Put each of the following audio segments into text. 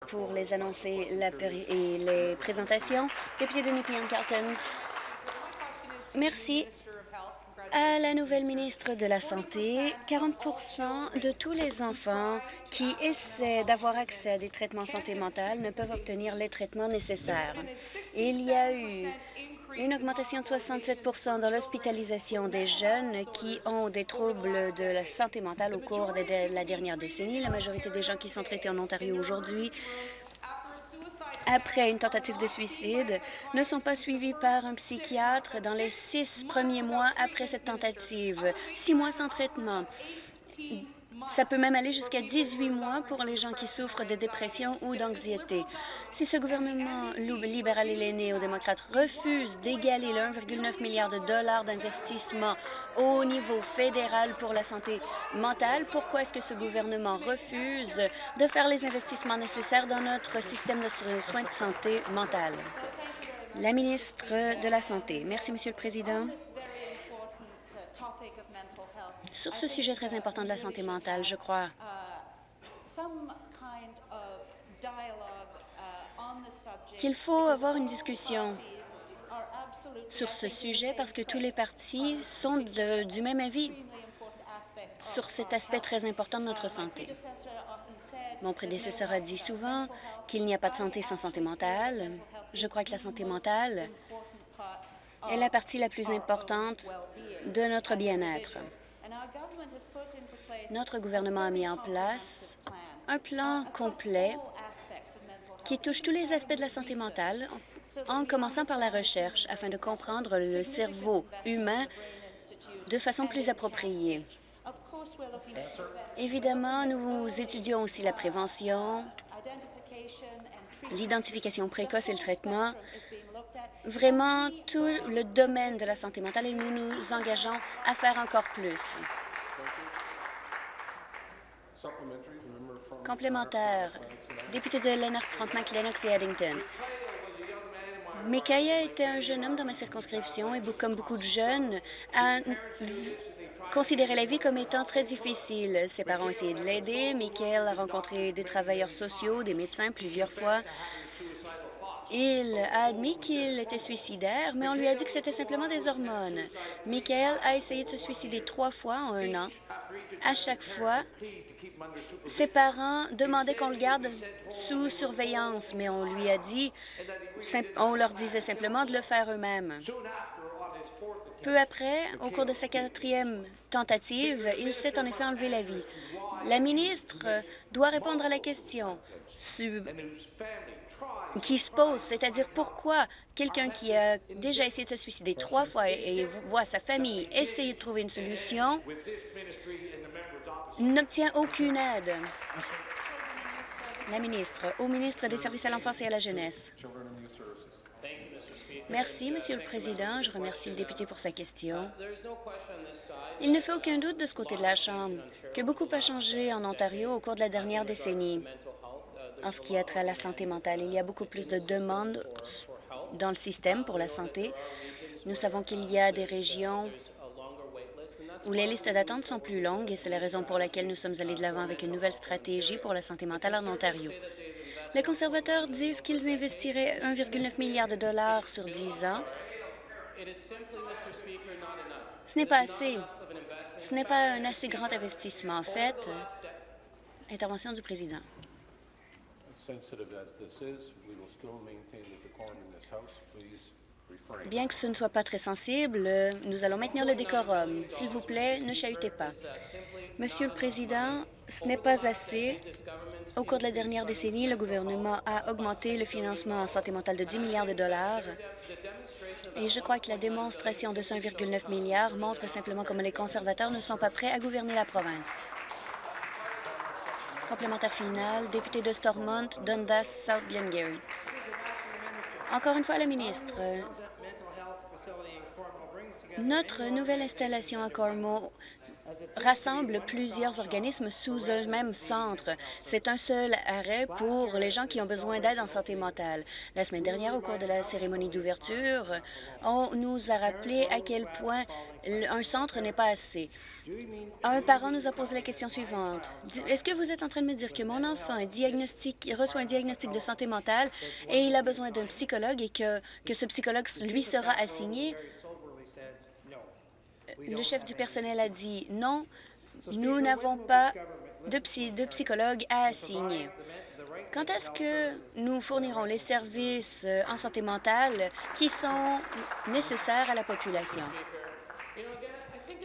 pour les annoncer et les présentations. Député de Nepean-Carlton, merci. À la nouvelle ministre de la Santé, 40 de tous les enfants qui essaient d'avoir accès à des traitements santé mentale ne peuvent obtenir les traitements nécessaires. Il y a eu une augmentation de 67% dans l'hospitalisation des jeunes qui ont des troubles de la santé mentale au cours de la dernière décennie. La majorité des gens qui sont traités en Ontario aujourd'hui après une tentative de suicide ne sont pas suivis par un psychiatre dans les six premiers mois après cette tentative. Six mois sans traitement. Ça peut même aller jusqu'à 18 mois pour les gens qui souffrent de dépression ou d'anxiété. Si ce gouvernement libéral et les néo-démocrates refuse d'égaler le 1,9 milliard de dollars d'investissement au niveau fédéral pour la santé mentale, pourquoi est-ce que ce gouvernement refuse de faire les investissements nécessaires dans notre système de soins de santé mentale? La ministre de la Santé. Merci, Monsieur le Président. Sur ce sujet très important de la santé mentale, je crois qu'il faut avoir une discussion sur ce sujet parce que tous les partis sont du même avis sur cet aspect très important de notre santé. Mon prédécesseur a dit souvent qu'il n'y a pas de santé sans santé mentale. Je crois que la santé mentale est la partie la plus importante de notre bien-être. Notre gouvernement a mis en place un plan complet qui touche tous les aspects de la santé mentale, en commençant par la recherche, afin de comprendre le cerveau humain de façon plus appropriée. Évidemment, nous étudions aussi la prévention, l'identification précoce et le traitement, vraiment tout le domaine de la santé mentale et nous nous engageons à faire encore plus. Complémentaire, député de Lennox-Frontenac, Lennox et Addington. Micaiah était un jeune homme dans ma circonscription et, comme beaucoup de jeunes, a considéré la vie comme étant très difficile. Ses parents ont essayé de l'aider. Michael a rencontré des travailleurs sociaux, des médecins plusieurs fois. Il a admis qu'il était suicidaire, mais on lui a dit que c'était simplement des hormones. Michael a essayé de se suicider trois fois en un an. À chaque fois, ses parents demandaient qu'on le garde sous surveillance, mais on lui a dit, on leur disait simplement de le faire eux-mêmes. Peu après, au cours de sa quatrième tentative, il s'est en effet enlevé la vie. La ministre doit répondre à la question qui se pose, c'est-à-dire pourquoi quelqu'un qui a déjà essayé de se suicider trois fois et voit sa famille essayer de trouver une solution n'obtient aucune aide. La ministre, au ministre des Services à l'enfance et à la jeunesse. Merci, Monsieur le Président. Je remercie le député pour sa question. Il ne fait aucun doute de ce côté de la Chambre que beaucoup a changé en Ontario au cours de la dernière décennie en ce qui a trait à la santé mentale. Il y a beaucoup plus de demandes dans le système pour la santé. Nous savons qu'il y a des régions où les listes d'attente sont plus longues et c'est la raison pour laquelle nous sommes allés de l'avant avec une nouvelle stratégie pour la santé mentale en Ontario. Les conservateurs disent qu'ils investiraient 1,9 milliard de dollars sur 10 ans. Ce n'est pas assez. Ce n'est pas un assez grand investissement. En fait, intervention du président. Bien que ce ne soit pas très sensible, nous allons maintenir le décorum. S'il vous plaît, ne chahutez pas. Monsieur le Président, ce n'est pas assez. Au cours de la dernière décennie, le gouvernement a augmenté le financement en santé mentale de 10 milliards de dollars. Et je crois que la démonstration de 1,9 milliard montre simplement comment les conservateurs ne sont pas prêts à gouverner la province. Complémentaire final, député de Stormont, Dundas, South Glengarry. Encore une fois, la ministre. Notre nouvelle installation à Cormo rassemble plusieurs organismes sous un même centre. C'est un seul arrêt pour les gens qui ont besoin d'aide en santé mentale. La semaine dernière, au cours de la cérémonie d'ouverture, on nous a rappelé à quel point un centre n'est pas assez. Un parent nous a posé la question suivante. Est-ce que vous êtes en train de me dire que mon enfant reçoit un diagnostic de santé mentale et il a besoin d'un psychologue et que, que ce psychologue lui sera assigné? Le chef du personnel a dit non, nous n'avons pas de, psy de psychologue à assigner. Quand est-ce que nous fournirons les services euh, en santé mentale qui sont nécessaires à la population?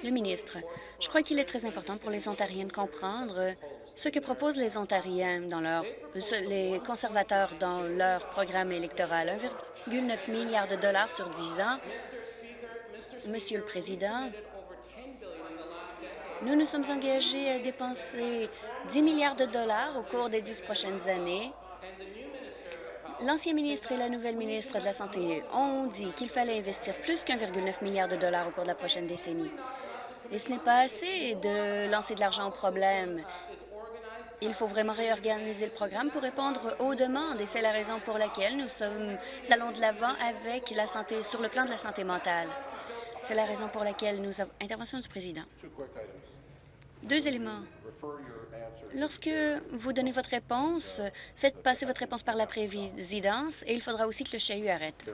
Le ministre, je crois qu'il est très important pour les Ontariens de comprendre ce que proposent les Ontariens dans leur, les conservateurs dans leur programme électoral. 1,9 milliard de dollars sur 10 ans Monsieur le Président, nous nous sommes engagés à dépenser 10 milliards de dollars au cours des dix prochaines années. L'ancien ministre et la nouvelle ministre de la Santé ont dit qu'il fallait investir plus qu'1,9 milliard de dollars au cours de la prochaine décennie. Et ce n'est pas assez de lancer de l'argent au problème. Il faut vraiment réorganiser le programme pour répondre aux demandes et c'est la raison pour laquelle nous, sommes, allons de l'avant avec la santé sur le plan de la santé mentale. C'est la raison pour laquelle nous avons... Intervention du président. Deux éléments. Lorsque vous donnez votre réponse, faites passer votre réponse par la présidence et il faudra aussi que le chahut arrête.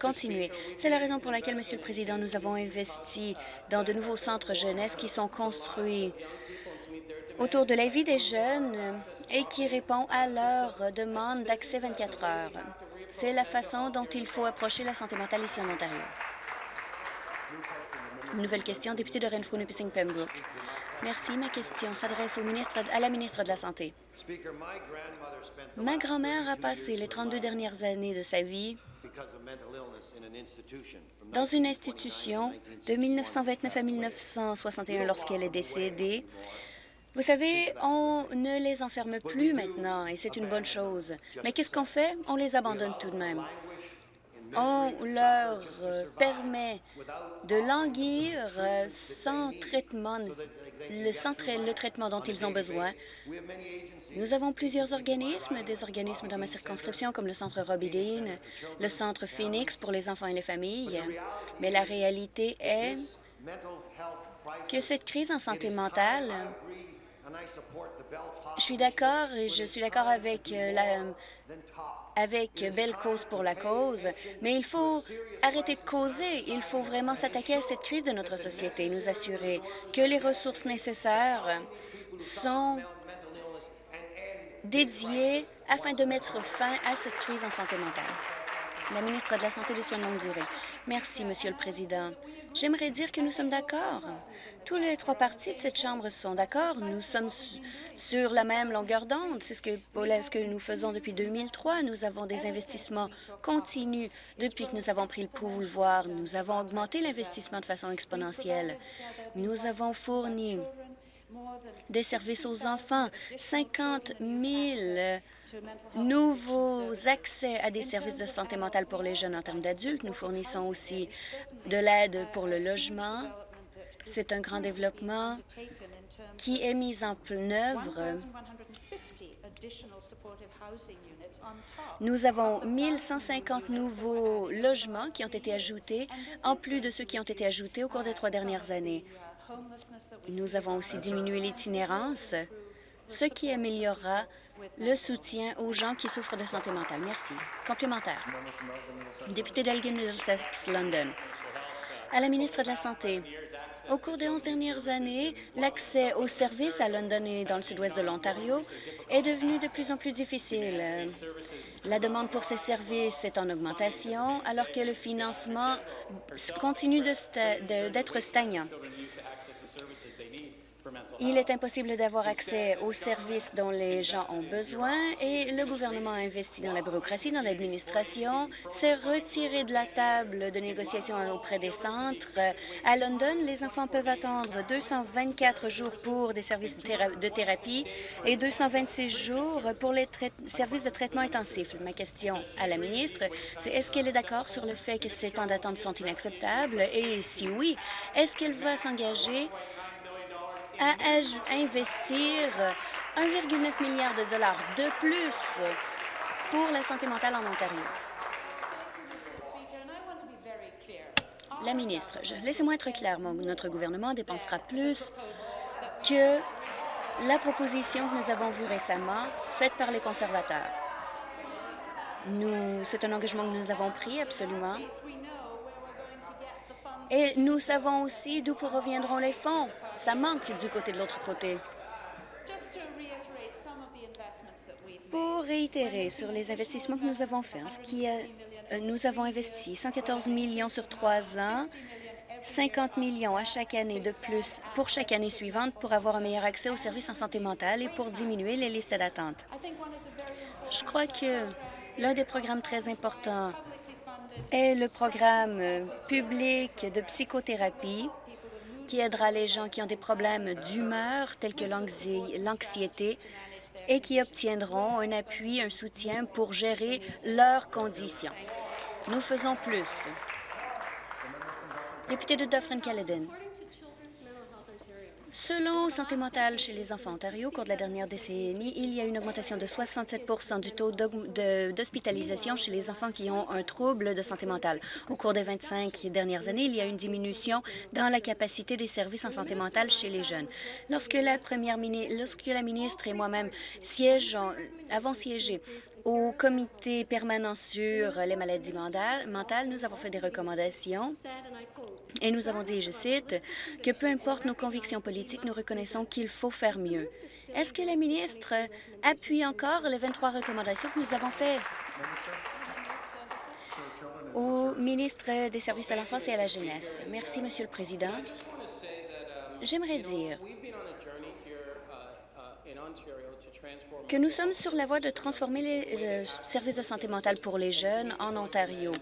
Continuez. C'est la raison pour laquelle, Monsieur le Président, nous avons investi dans de nouveaux centres jeunesse qui sont construits autour de la vie des jeunes et qui répond à leur demande d'accès 24 heures. C'est la façon dont il faut approcher la santé mentale ici en Ontario. Nouvelle question, député de renfrew nipissing pembroke Merci. Ma question s'adresse à la ministre de la Santé. Ma grand-mère a passé les 32 dernières années de sa vie dans une institution de 1929 à 1961 lorsqu'elle est décédée. Vous savez, on ne les enferme plus maintenant et c'est une bonne chose. Mais qu'est-ce qu'on fait? On les abandonne tout de même on leur euh, permet de languir euh, sans traitement, le, le traitement dont ils ont besoin. Nous avons plusieurs organismes, des organismes dans ma circonscription comme le Centre Robbie Dean, le Centre Phoenix pour les enfants et les familles, mais la réalité est que cette crise en santé mentale je suis d'accord et je suis d'accord avec euh, la, avec Belle Cause pour la cause, mais il faut arrêter de causer. Il faut vraiment s'attaquer à cette crise de notre société nous assurer que les ressources nécessaires sont dédiées afin de mettre fin à cette crise en santé mentale. La ministre de la Santé et des Soins de longue durée. Merci, Monsieur le Président. J'aimerais dire que nous sommes d'accord. Tous les trois partis de cette Chambre sont d'accord. Nous sommes sur la même longueur d'onde. C'est ce que, ce que nous faisons depuis 2003. Nous avons des investissements continus depuis que nous avons pris le pouvoir. Nous avons augmenté l'investissement de façon exponentielle. Nous avons fourni des services aux enfants, 50 000 nouveaux accès à des services de santé mentale pour les jeunes en termes d'adultes. Nous fournissons aussi de l'aide pour le logement. C'est un grand développement qui est mis en œuvre. Nous avons 1150 nouveaux logements qui ont été ajoutés, en plus de ceux qui ont été ajoutés au cours des trois dernières années. Nous avons aussi diminué l'itinérance, ce qui améliorera le soutien aux gens qui souffrent de santé mentale. Merci. Complémentaire. Député d'Elgin Middlesex, London. À la ministre de la Santé, au cours des onze dernières années, l'accès aux services à London et dans le sud-ouest de l'Ontario est devenu de plus en plus difficile. La demande pour ces services est en augmentation alors que le financement continue d'être stagnant. Il est impossible d'avoir accès aux services dont les gens ont besoin et le gouvernement a investi dans la bureaucratie, dans l'administration, s'est retiré de la table de négociation auprès des centres. À London, les enfants peuvent attendre 224 jours pour des services de thérapie et 226 jours pour les services de traitement intensif. Ma question à la ministre, c'est est-ce qu'elle est d'accord sur le fait que ces temps d'attente sont inacceptables? Et si oui, est-ce qu'elle va s'engager à investir 1,9 milliard de dollars de plus pour la santé mentale en Ontario. La ministre, laissez-moi être clair, notre gouvernement dépensera plus que la proposition que nous avons vue récemment, faite par les conservateurs. C'est un engagement que nous avons pris, absolument. Et nous savons aussi d'où reviendront les fonds. Ça manque du côté de l'autre côté. Pour réitérer sur les investissements que nous avons faits, ce qui euh, nous avons investi 114 millions sur trois ans, 50 millions à chaque année de plus pour chaque année suivante pour avoir un meilleur accès aux services en santé mentale et pour diminuer les listes d'attente. Je crois que l'un des programmes très importants est le programme public de psychothérapie qui aidera les gens qui ont des problèmes d'humeur tels que l'anxiété et qui obtiendront un appui, un soutien pour gérer leurs conditions. Nous faisons plus. Député de Dufferin-Caledon. Selon Santé mentale chez les enfants Ontario, au cours de la dernière décennie, il y a une augmentation de 67% du taux d'hospitalisation chez les enfants qui ont un trouble de santé mentale. Au cours des 25 dernières années, il y a une diminution dans la capacité des services en santé mentale chez les jeunes. Lorsque la, première lorsque la ministre et moi-même avons siégé au comité permanent sur les maladies mentales, nous avons fait des recommandations et nous avons dit, je cite, que peu importe nos convictions politiques, nous reconnaissons qu'il faut faire mieux. Est-ce que la ministre appuie encore les 23 recommandations que nous avons faites? Au ministre des Services à l'enfance et à la jeunesse. Merci, Monsieur le Président. J'aimerais dire que nous sommes sur la voie de transformer les services de santé mentale pour les jeunes en Ontario.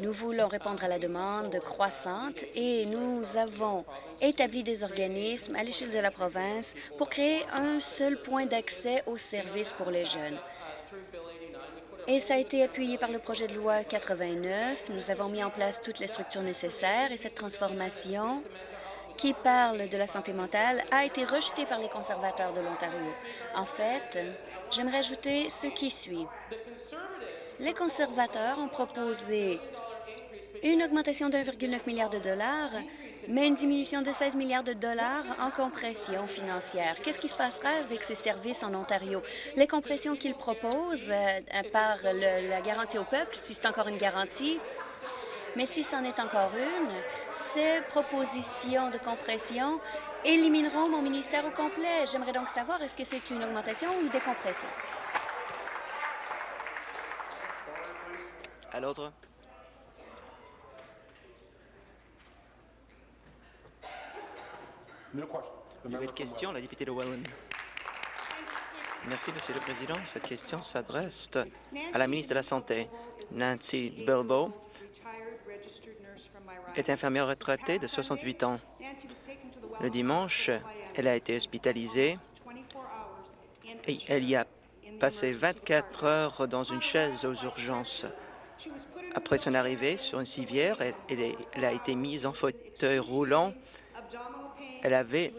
Nous voulons répondre à la demande croissante et nous avons établi des organismes à l'échelle de la province pour créer un seul point d'accès aux services pour les jeunes. Et ça a été appuyé par le projet de loi 89. Nous avons mis en place toutes les structures nécessaires et cette transformation qui parle de la santé mentale a été rejeté par les conservateurs de l'Ontario. En fait, j'aimerais ajouter ce qui suit. Les conservateurs ont proposé une augmentation de 1,9 milliard de dollars, mais une diminution de 16 milliards de dollars en compression financière. Qu'est-ce qui se passera avec ces services en Ontario? Les compressions qu'ils proposent euh, par la garantie au peuple, si c'est encore une garantie, mais si c'en est encore une, ces propositions de compression élimineront mon ministère au complet. J'aimerais donc savoir, est-ce que c'est une augmentation ou une décompression? À l'ordre. Nouvelle question, la députée de Welland. Merci, Monsieur le Président. Cette question s'adresse à la ministre de la Santé, Nancy Bilbo est infirmière retraitée de 68 ans. Le dimanche, elle a été hospitalisée et elle y a passé 24 heures dans une chaise aux urgences. Après son arrivée sur une civière, elle, a été mise en fauteuil roulant. Elle avait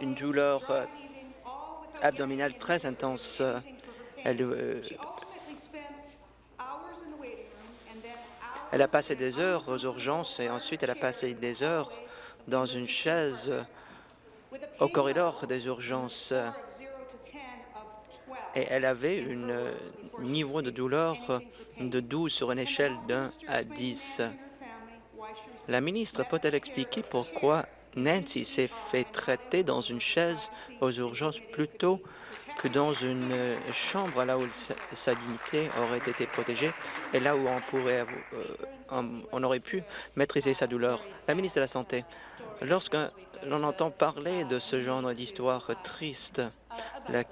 une douleur euh, abdominale très intense. Elle, euh, Elle a passé des heures aux urgences et ensuite elle a passé des heures dans une chaise au corridor des urgences. Et elle avait un niveau de douleur de 12 sur une échelle d'un à 10. La ministre peut-elle expliquer pourquoi Nancy s'est fait traiter dans une chaise aux urgences plutôt que dans une euh, chambre là où sa dignité aurait été protégée et là où on pourrait euh, on aurait pu maîtriser sa douleur. La ministre de la Santé, lorsque l'on entend parler de ce genre d'histoire triste, la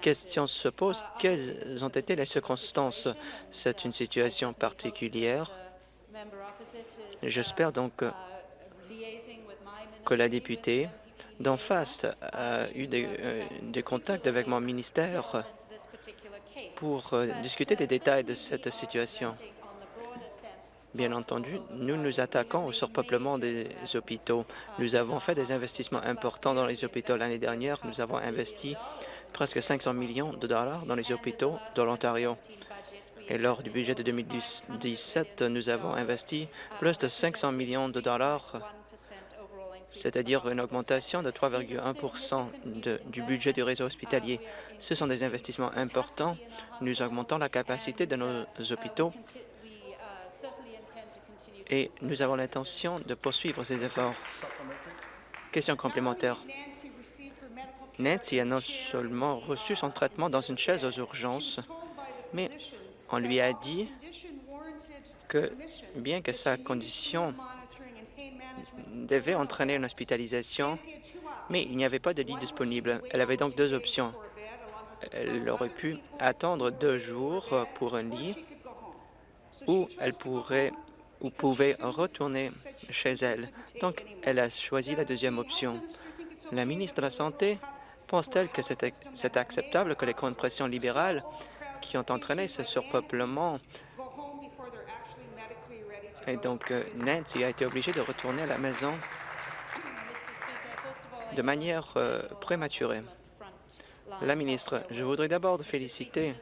question se pose, quelles ont été les circonstances? C'est une situation particulière. J'espère donc que la députée d'en face a eu euh, des, contacts avec mon ministère pour euh, discuter des détails de cette situation. Bien entendu, nous nous attaquons au surpeuplement des hôpitaux. Nous avons fait des investissements importants dans les hôpitaux l'année dernière. Nous avons investi presque 500 millions de dollars dans les hôpitaux de l'Ontario. Et lors du budget de 2017, nous avons investi plus de 500 millions de dollars c'est-à-dire une augmentation de 3,1% du budget du réseau hospitalier. Ce sont des investissements importants. Nous augmentons la capacité de nos hôpitaux et nous avons l'intention de poursuivre ces efforts. Question complémentaire. Nancy a non seulement reçu son traitement dans une chaise aux urgences, mais on lui a dit que, bien que sa condition devait entraîner une hospitalisation, mais il n'y avait pas de lit disponible. Elle avait donc deux options. Elle aurait pu attendre deux jours pour un lit ou elle pourrait ou pouvait retourner chez elle. Donc, elle a choisi la deuxième option. La ministre de la Santé pense-t-elle que c'est acceptable que les compressions libérales qui ont entraîné ce surpeuplement et donc, euh, Nancy a été obligée de retourner à la maison de manière euh, prématurée. La ministre, je voudrais d'abord féliciter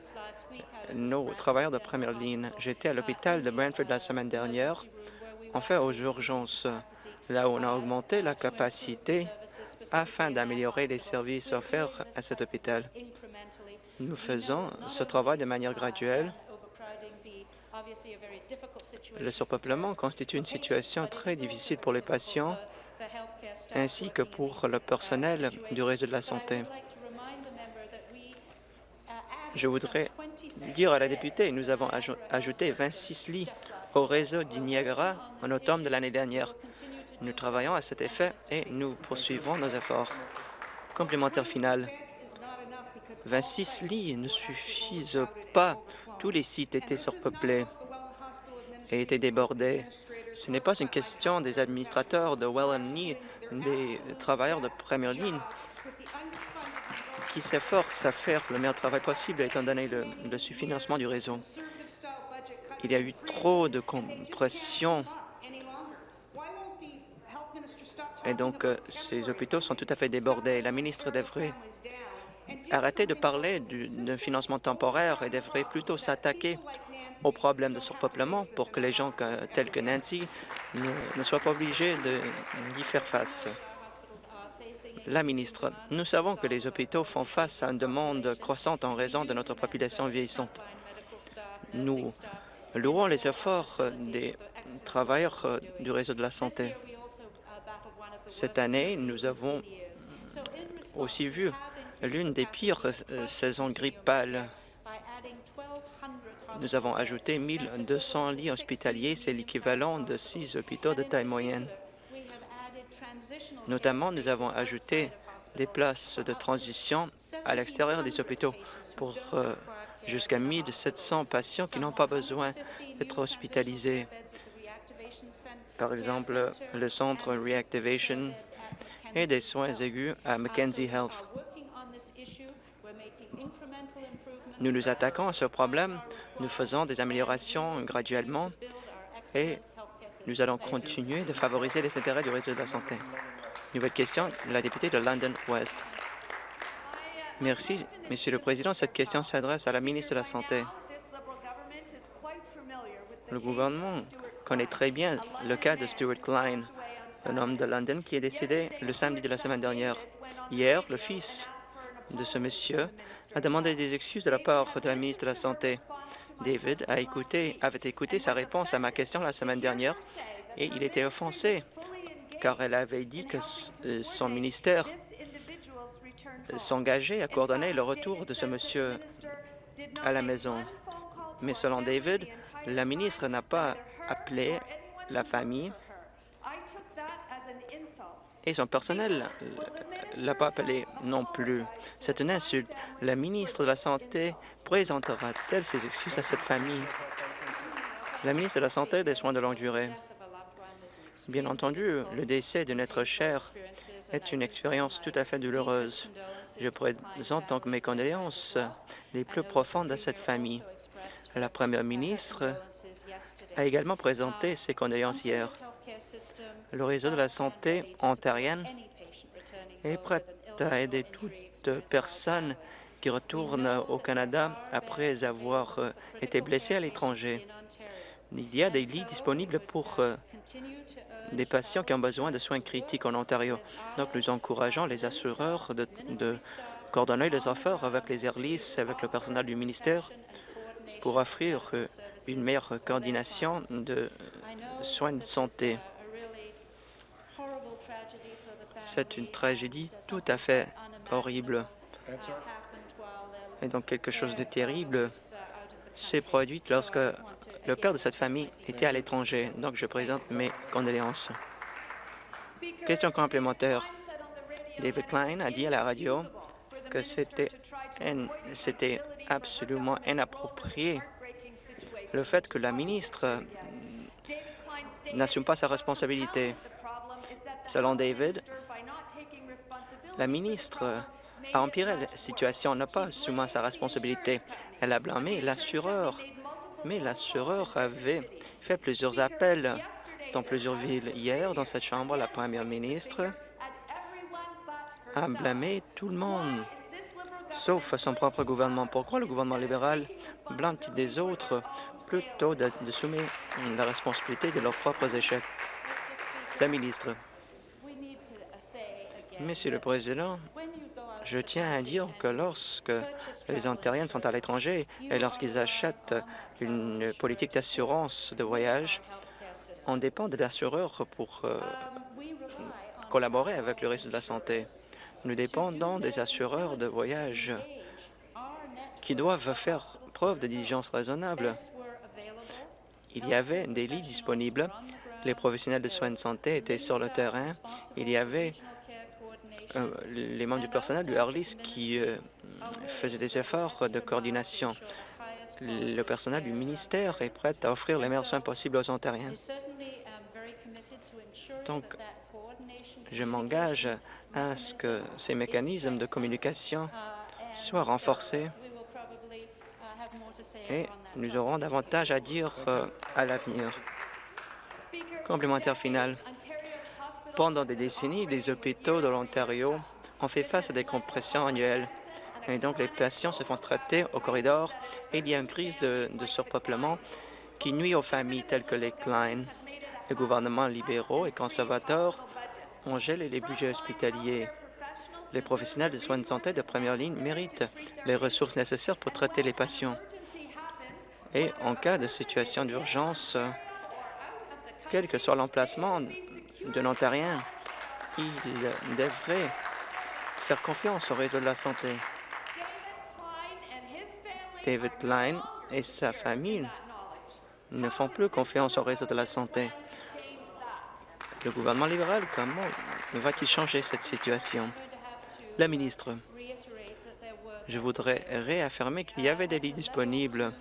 nos travailleurs de première ligne. J'étais à l'hôpital de Brantford la semaine dernière, en fait aux urgences, là où on a augmenté la capacité afin d'améliorer les services offerts à cet hôpital. Nous faisons ce travail de manière graduelle le surpeuplement constitue une situation très difficile pour les patients ainsi que pour le personnel du réseau de la santé. Je voudrais dire à la députée, nous avons ajouté 26 lits au réseau du Niagara en automne de l'année dernière. Nous travaillons à cet effet et nous poursuivrons nos efforts. Complémentaire final. 26 lits ne suffisent pas tous les sites étaient surpeuplés et étaient débordés. Ce n'est pas une question des administrateurs de Welland des travailleurs de première ligne qui s'efforcent à faire le meilleur travail possible étant donné le, le sous-financement du réseau. Il y a eu trop de compression et donc euh, ces hôpitaux sont tout à fait débordés. La ministre devrait arrêter de parler d'un financement temporaire et devrait plutôt s'attaquer aux problèmes de surpeuplement pour que les gens tels que Nancy ne, soient pas obligés d'y faire face. La ministre, nous savons que les hôpitaux font face à une demande croissante en raison de notre population vieillissante. Nous louons les efforts des travailleurs du réseau de la santé. Cette année, nous avons aussi vu l'une des pires euh, saisons grippales. Nous avons ajouté 1 200 lits hospitaliers, c'est l'équivalent de six hôpitaux de taille moyenne. Notamment, nous avons ajouté des places de transition à l'extérieur des hôpitaux pour euh, jusqu'à 1 700 patients qui n'ont pas besoin d'être hospitalisés. Par exemple, le centre Reactivation et des soins aigus à Mackenzie Health. Nous nous attaquons à ce problème, nous faisons des améliorations graduellement et nous allons continuer de favoriser les intérêts du réseau de la santé. Nouvelle question, la députée de London West. Merci, Monsieur le Président. Cette question s'adresse à la ministre de la Santé. Le gouvernement connaît très bien le cas de Stuart Klein, un homme de London qui est décédé le samedi de la semaine dernière. Hier, le fils de ce monsieur a demandé des excuses de la part de la ministre de la Santé. David a écouté, avait écouté sa réponse à ma question la semaine dernière et il était offensé car elle avait dit que euh, son ministère s'engager à coordonner le retour de ce monsieur à la maison. Mais selon David, la ministre n'a pas appelé la famille et son personnel ne l'a pas appelé non plus. C'est une insulte. La ministre de la Santé présentera-t-elle ses excuses à cette famille? La ministre de la Santé et des Soins de longue durée. Bien entendu, le décès de notre cher est une expérience tout à fait douloureuse. Je présente donc mes condoléances les plus profondes à cette famille. La première ministre a également présenté ses condoléances hier. Le réseau de la santé ontarienne est prêt à aider toute personne qui retourne au Canada après avoir euh, été blessée à l'étranger. Il y a des lits disponibles pour euh, des patients qui ont besoin de soins critiques en Ontario. Donc, nous encourageons les assureurs de, coordonner les affaires avec les Airlis, avec le personnel du ministère, pour offrir euh, une meilleure coordination de soins de santé. C'est une tragédie tout à fait horrible. Et donc quelque chose de terrible s'est produit lorsque le père de cette famille était à l'étranger. Donc je présente mes condoléances. Question complémentaire. David Klein a dit à la radio que c'était absolument inapproprié le fait que la ministre n'assume pas sa responsabilité. Selon David, la ministre a empiré la situation, n'a pas assumé sa responsabilité. Elle a blâmé l'assureur, mais l'assureur avait fait plusieurs appels dans plusieurs villes. Hier, dans cette chambre, la première ministre a blâmé tout le monde, sauf son propre gouvernement. Pourquoi le gouvernement libéral blâme-t-il des autres plutôt de, de la responsabilité de leurs propres échecs? La ministre. Monsieur le Président, je tiens à dire que lorsque les Ontariens sont à l'étranger et lorsqu'ils achètent une politique d'assurance de voyage, on dépend de l'assureur pour euh, collaborer avec le réseau de la santé. Nous dépendons des assureurs de voyage qui doivent faire preuve de diligence raisonnable. Il y avait des lits disponibles. Les professionnels de soins de santé étaient sur le terrain. Il y avait euh, les membres du personnel du Harlis qui euh, faisaient des efforts de coordination. Le personnel du ministère est prêt à offrir les meilleurs soins possibles aux Ontariens. Donc, je m'engage à ce que ces mécanismes de communication soient renforcés et nous aurons davantage à dire euh, à l'avenir. Complémentaire final. Pendant des décennies, les hôpitaux de l'Ontario ont fait face à des compressions annuelles. Et donc, les patients se font traiter au corridor il y a une crise de, surpeuplement qui nuit aux familles telles que les Klein. Les gouvernements libéraux et conservateurs les budgets hospitaliers. Les professionnels de soins de santé de première ligne méritent les ressources nécessaires pour traiter les patients. Et en cas de situation d'urgence, quel que soit l'emplacement de l'Ontarien, il devrait faire confiance au réseau de la santé. David Klein et sa famille ne font plus confiance au réseau de la santé. Le gouvernement libéral, comment va-t-il changer cette situation? La ministre, je voudrais réaffirmer qu'il y avait des lits disponibles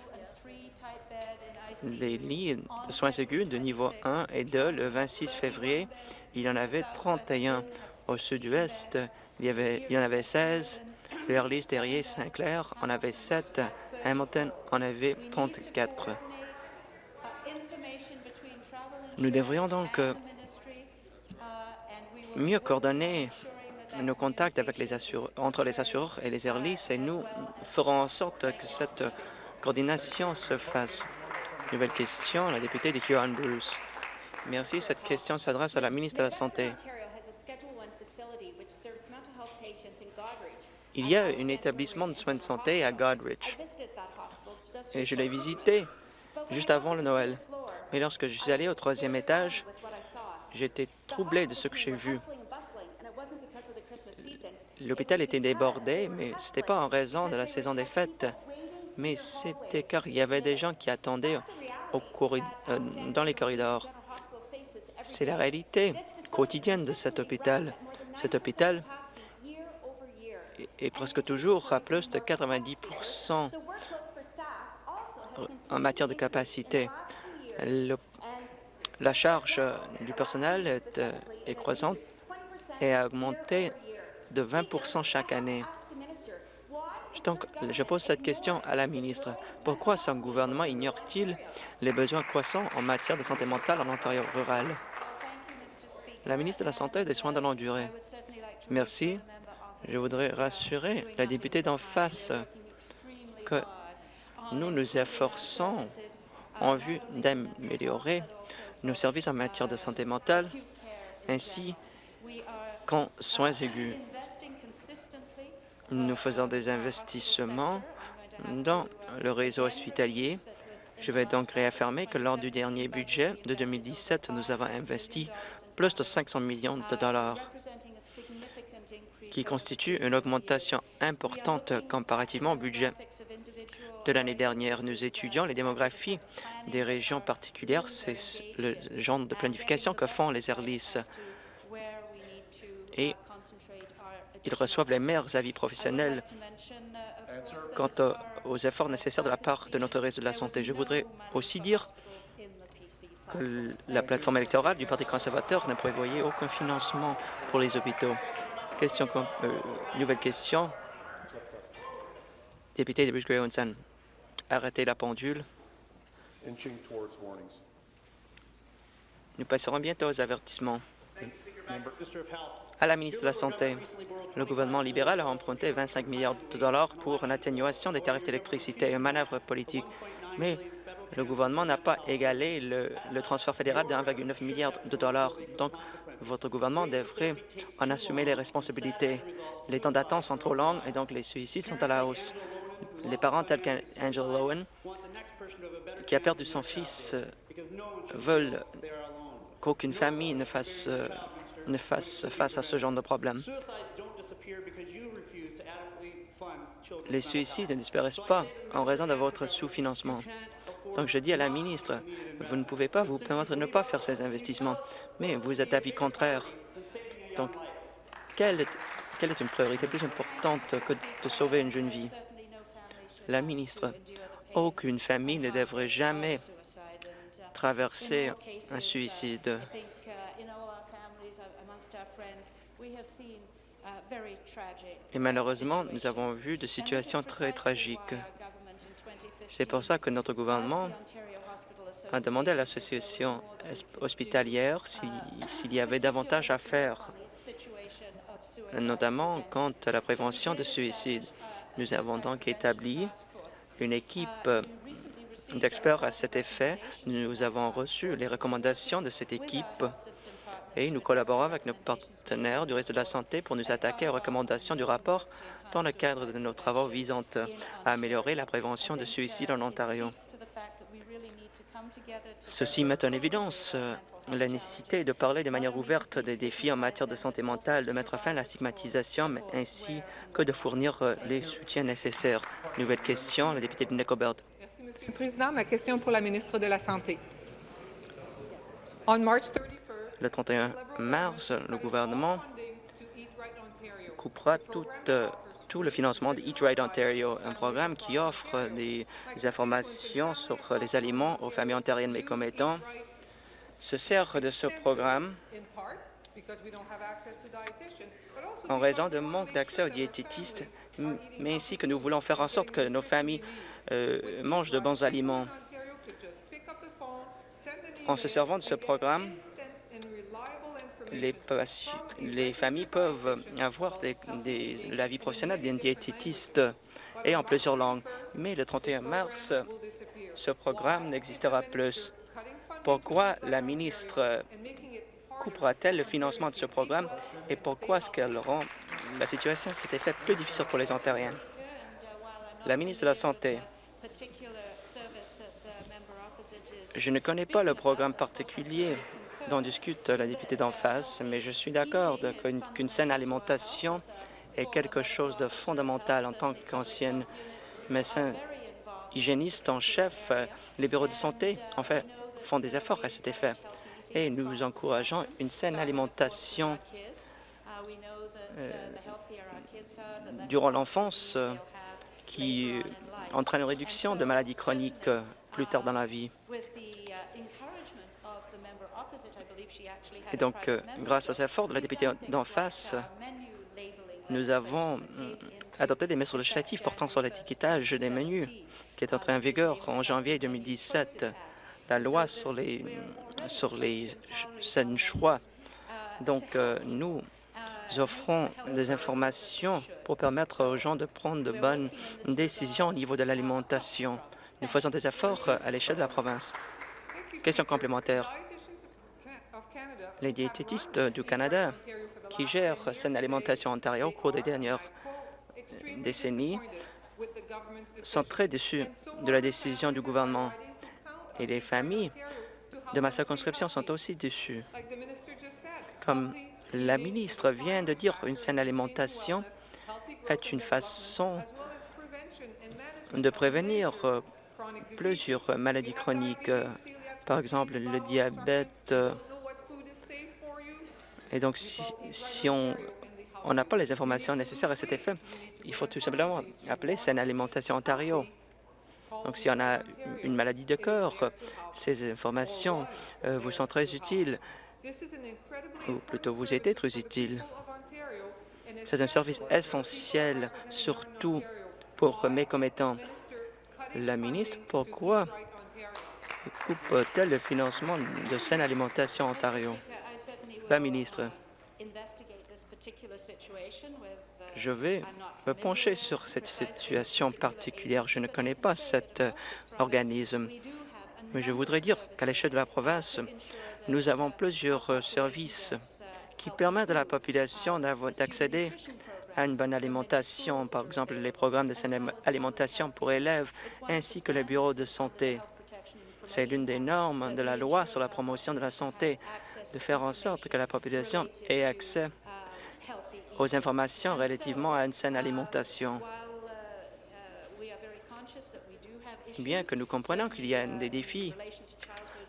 les lits de soins aigus de niveau 1 et 2 le 26 février. Il y en avait 31 au sud-ouest. Il, y il y en avait 16. Le Early, Terrier, Saint-Clair en avait 7. Hamilton en avait 34. Nous devrions donc euh, mieux coordonner nos contacts entre les assureurs et les Airlis et nous ferons en sorte que cette coordination se fasse. Nouvelle question, la députée de Huron Bruce. Merci. Cette question s'adresse à la ministre de la Santé. Il y a un établissement de soins de santé à Godrich et je l'ai visité juste avant le Noël. Mais lorsque je suis allé au troisième étage, j'étais troublé de ce que j'ai vu. l'hôpital était débordé, mais ce n'était pas en raison de la saison des fêtes, mais c'était car il y avait des gens qui attendaient euh, dans les corridors. C'est la réalité quotidienne de cet hôpital. Cet hôpital est presque toujours à plus de 90% en matière de capacité. La charge du personnel est, euh, est croissante et a augmenté de 20% chaque année. Donc, je pose cette question à la ministre. Pourquoi son gouvernement ignore-t-il les besoins croissants en matière de santé mentale en Ontario rural? La ministre de la Santé et des Soins de longue durée. Merci. Je voudrais rassurer la députée d'en face que nous nous efforçons en vue d'améliorer nos services en matière de santé mentale ainsi qu'en soins aigus. Nous faisons des investissements dans le réseau hospitalier. Je vais donc réaffirmer que lors du dernier budget de 2017, nous avons investi plus de 500 millions de dollars, qui constitue une augmentation importante comparativement au budget de l'année dernière. Nous étudions les démographies des régions particulières. C'est le genre de planification que font les ERLIS. Et ils reçoivent les meilleurs avis professionnels quant aux efforts nécessaires de la part de notre réseau de la santé. Je voudrais aussi dire que la plateforme électorale du Parti conservateur ne prévoyait aucun financement pour les hôpitaux. Question, euh, nouvelle question. Député de Bruce Arrêtez la pendule. Nous passerons bientôt aux avertissements. À la ministre de la Santé, le gouvernement libéral a emprunté 25 milliards de dollars pour une atténuation des tarifs d'électricité, une manœuvre politique. Mais le gouvernement n'a pas égalé le, transfert fédéral de 1,9 milliard de dollars. Donc, votre gouvernement devrait en assumer les responsabilités. Les temps d'attente sont trop longs et donc les suicides sont à la hausse. Les parents tels qu'Angel Lowen, qui a perdu son fils, veulent qu'aucune famille ne fasse euh, ne fasse face à ce genre de problème. Les suicides ne disparaissent pas en raison de votre sous-financement. Donc, je dis à la ministre, vous ne pouvez pas vous permettre de ne pas faire ces investissements, mais vous êtes d'avis contraire. Donc, quelle est, quelle est une priorité plus importante que de sauver une jeune vie? La ministre, aucune famille ne devrait jamais traverser un suicide. Et malheureusement, nous avons vu des situations très tragiques. C'est pour ça que notre gouvernement a demandé à l'association hospitalière s'il y avait davantage à faire, notamment quant à la prévention de suicide. Nous avons donc établi une équipe d'experts à cet effet. Nous avons reçu les recommandations de cette équipe et nous collaborons avec nos partenaires du reste de la santé pour nous attaquer aux recommandations du rapport dans le cadre de nos travaux visant à améliorer la prévention de suicide en Ontario. Ceci met en évidence euh, la nécessité de parler de manière ouverte des défis en matière de santé mentale, de mettre fin à la stigmatisation, ainsi que de fournir euh, les soutiens nécessaires. Nouvelle question, la députée de Nicobert. Merci, Monsieur le Président. Ma question pour la ministre de la Santé. On March 31 le 31 mars, le gouvernement coupera euh, tout, le financement de Eat Right Ontario, un programme qui offre des, informations sur les aliments aux familles ontariennes mais commettants se sert de ce programme en raison de manque d'accès aux diététistes, mais ainsi que nous voulons faire en sorte que nos familles euh, mangent de bons aliments. En se servant de ce programme, les, familles peuvent avoir l'avis professionnel d'un diététiste et en plusieurs langues. Mais le 31 mars, ce programme n'existera plus. Pourquoi la ministre coupera-t-elle le financement de ce programme et pourquoi est-ce qu'elle rend la situation s'était faite plus difficile pour les Ontariens? La ministre de la Santé. Je ne connais pas le programme particulier dont discute la députée d'en face, mais je suis d'accord qu'une saine alimentation est quelque chose de fondamental en tant qu'ancienne médecin hygiéniste en chef. Les bureaux de santé, en fait, font des efforts à cet effet. Et nous encourageons une saine alimentation euh, durant l'enfance qui entraîne une réduction de maladies chroniques euh, plus tard dans la vie. Et donc, euh, grâce aux efforts de la députée d'en face, nous avons euh, adopté des mesures législatives portant sur l'étiquetage des menus, qui est entré en vigueur en janvier 2017. La loi sur les, sur les sains choix. Donc, euh, nous offrons des informations pour permettre aux gens de prendre de bonnes décisions au niveau de l'alimentation. Nous faisons des efforts à l'échelle de la province. Question complémentaire. Les diététistes du Canada qui gèrent Saine Alimentation Ontario au cours des dernières décennies sont très déçus de la décision du gouvernement et les familles de ma circonscription sont aussi déçues. Comme la ministre vient de dire, une saine alimentation est une façon de prévenir euh, plusieurs maladies chroniques, euh, par exemple le diabète. Et donc, si, on n'a pas les informations nécessaires à cet effet, il faut tout simplement appeler Saine Alimentation Ontario. Donc, si on a une maladie de cœur, ces informations euh, vous sont très utiles, ou plutôt vous étaient très utiles. C'est un service essentiel, surtout pour mes commettants. La ministre, pourquoi coupe-t-elle le financement de Saine Alimentation Ontario? La ministre, je vais me pencher sur cette situation particulière. Je ne connais pas cet euh, organisme, mais je voudrais dire qu'à l'échelle de la province, nous avons plusieurs euh, services qui permettent à la population d'avo- d'accéder à une bonne alimentation, par exemple les programmes de saine alimentation pour élèves, ainsi que les bureaux de santé. C'est l'une des normes de la loi sur la promotion de la santé, de faire en sorte que la population ait accès aux informations relativement à une saine alimentation. Bien que nous comprenions qu'il y a des défis,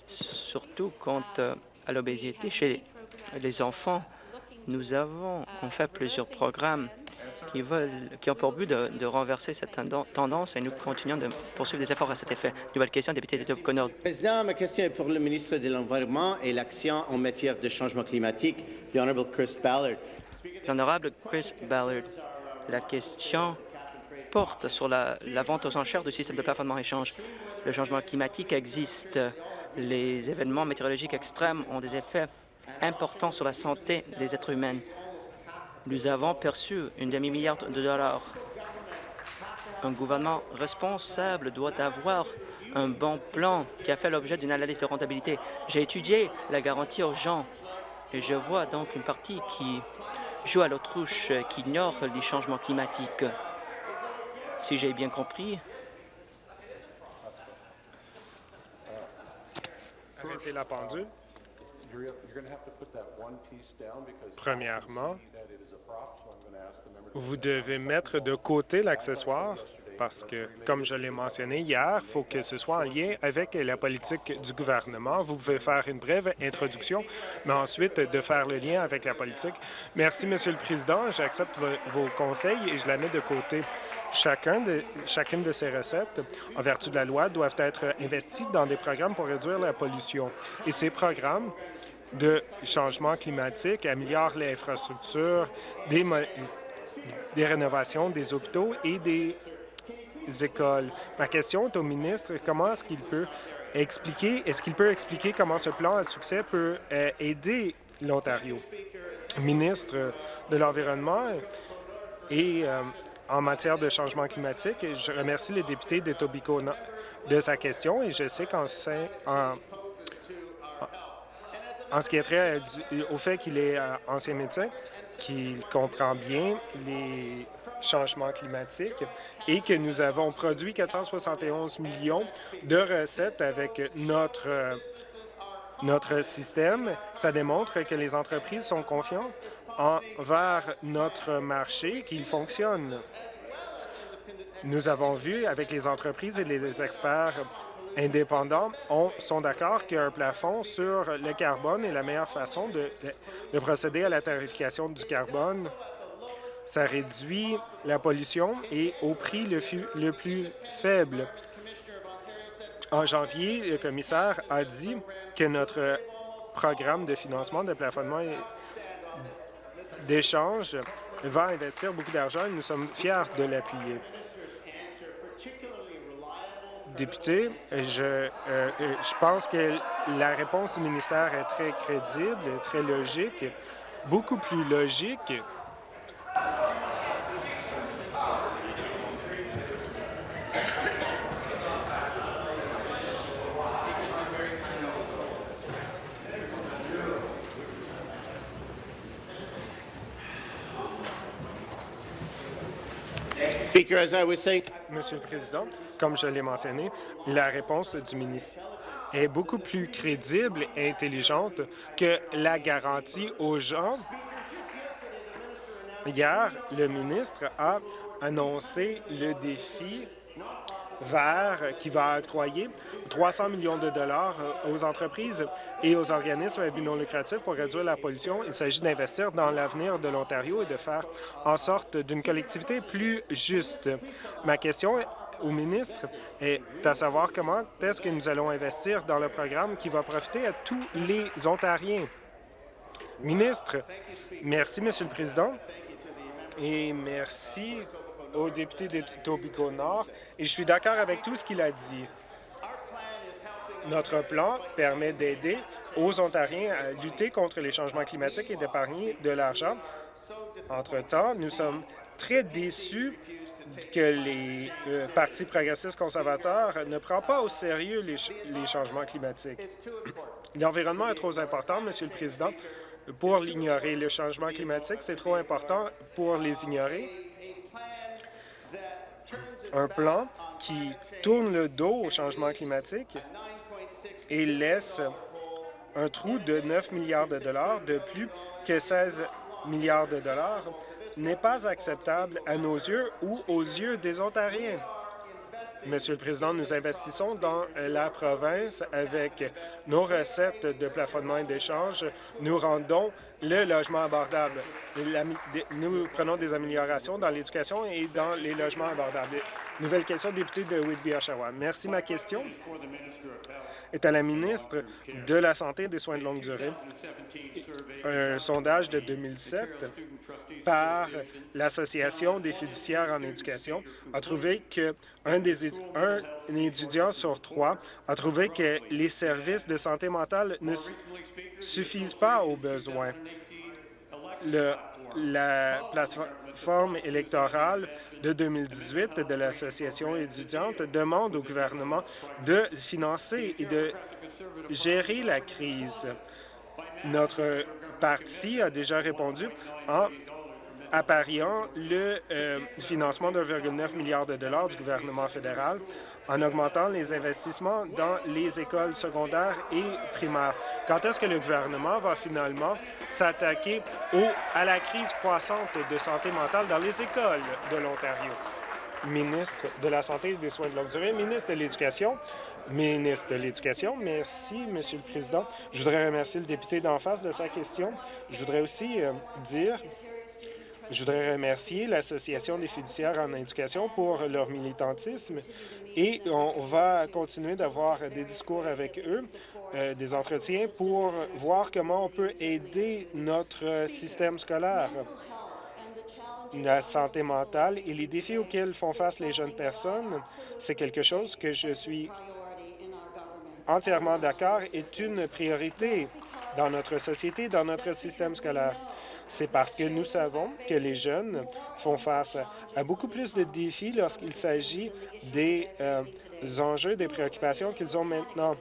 surtout quant à l'obésité chez les enfants, nous avons en fait plusieurs programmes qui, veulent, qui ont pour but de, de renverser cette tendance et nous continuons de poursuivre des efforts à cet effet. Nouvelle question, député de Tobacco-Nord. Président, ma question est pour le ministre de l'Environnement et l'Action en matière de changement climatique, the Honourable Chris Ballard. L'honorable Chris Ballard, la question porte sur la, la vente aux enchères du système de plafonnement-échange. Le changement climatique existe. Les événements météorologiques extrêmes ont des effets importants sur la santé des êtres humains. Nous avons perçu une demi-milliard de dollars. Un gouvernement responsable doit avoir un bon plan qui a fait l'objet d'une analyse de rentabilité. J'ai étudié la garantie aux gens et je vois donc une partie qui joue à l'autruche, qui ignore les changements climatiques. Si j'ai bien compris, la pendule. Premièrement, vous devez mettre de côté l'accessoire parce que, comme je l'ai mentionné hier, il faut que ce soit en lien avec la politique du gouvernement. Vous pouvez faire une brève introduction, mais ensuite de faire le lien avec la politique. Merci, Monsieur le Président. J'accepte vo- vos conseils et je la mets de côté. Chacun de, chacune de ces recettes, en vertu de la loi, doivent être investies dans des programmes pour réduire la pollution. Et ces programmes de changement climatique améliorent l'infrastructure, des, des rénovations des hôpitaux et des écoles. Ma question est au ministre, comment est-ce qu'il peut expliquer, est-ce qu'il peut expliquer comment ce plan à succès peut euh, aider l'Ontario? Ministre de l'Environnement et euh, en matière de changement climatique, je remercie le député de Tobico de sa question et je sais qu'en en, ce qui est trait euh, du- au fait qu'il est euh, ancien médecin, qu'il comprend bien les changements climatiques et que nous avons produit 471 millions de recettes avec notre, euh, notre système. Ça démontre que les entreprises sont confiantes envers notre marché qu'il fonctionne. Nous avons vu avec les entreprises et les experts indépendants on, sont d'accord qu'un plafond sur le carbone est la meilleure façon de, de procéder à la tarification du carbone. Ça réduit la pollution et au prix le, le plus faible. En janvier, le commissaire a dit que notre programme de financement de plafonnement d'échange va investir beaucoup d'argent et nous sommes fiers de l'appuyer. Député, je, euh, euh, je pense que la réponse du ministère est très crédible, très logique, beaucoup plus logique. Monsieur le Président, comme je l'ai mentionné, la réponse du ministre est beaucoup plus crédible et intelligente que la garantie aux gens. Hier, le ministre a annoncé le défi vert qui va octroyer 300 millions de dollars aux entreprises et aux organismes à but non lucratif pour réduire la pollution. Il s'agit d'investir dans l'avenir de l'Ontario et de faire en sorte d'une collectivité plus juste. Ma question au ministre est à savoir comment est-ce que nous allons investir dans le programme qui va profiter à tous les Ontariens. Ministre, merci, Monsieur le Président, et merci au député de Tobico Nord, et je suis d'accord avec tout ce qu'il a dit. Notre plan permet d'aider aux Ontariens à lutter contre les changements climatiques et d'épargner de l'argent. Entre-temps, nous sommes très déçus que les euh, partis progressistes conservateurs ne prennent pas au sérieux les, les changements climatiques. L'environnement est trop important, Monsieur le Président, pour l'ignorer. Le changement climatique, c'est trop important pour les ignorer. Un plan qui tourne le dos au changement climatique et laisse un trou de 9 milliards de dollars de plus que 16 milliards de dollars n'est pas acceptable à nos yeux ou aux yeux des Ontariens. Monsieur le Président, nous investissons dans la province avec nos recettes de plafonnement et d'échange. Nous rendons le logement abordable. Nous prenons des améliorations dans l'éducation et dans les logements abordables. Nouvelle question, député de Whitby-Oshawa. Merci. Ma question est à la ministre de la Santé et des soins de longue durée. Un sondage de 2007 par l'Association des fiduciaires en éducation a trouvé qu'un un étudiant sur trois a trouvé que les services de santé mentale ne suffisent pas aux besoins. La plateforme électorale de 2018 de l'Association étudiante demande au gouvernement de financer et de gérer la crise. Notre parti a déjà répondu en appariant le euh, financement de 1,9 milliard de dollars du gouvernement fédéral en augmentant les investissements dans les écoles secondaires et primaires. Quand est-ce que le gouvernement va finalement s'attaquer à la crise croissante de santé mentale dans les écoles de l'Ontario? Ministre de la Santé et des Soins de longue durée, ministre de l'Éducation, ministre de l'Éducation, merci, Monsieur le Président. Je voudrais remercier le député d'en face de sa question. Je voudrais aussi euh, dire je voudrais remercier l'Association des fiduciaires en éducation pour leur militantisme et on va continuer d'avoir des discours avec eux, euh, des entretiens pour voir comment on peut aider notre système scolaire la santé mentale et les défis auxquels font face les jeunes personnes, c'est quelque chose que je suis entièrement d'accord est une priorité dans notre société, dans notre système scolaire. C'est parce que nous savons que les jeunes font face à beaucoup plus de défis lorsqu'il s'agit des euh, enjeux, des préoccupations qu'ils ont maintenant.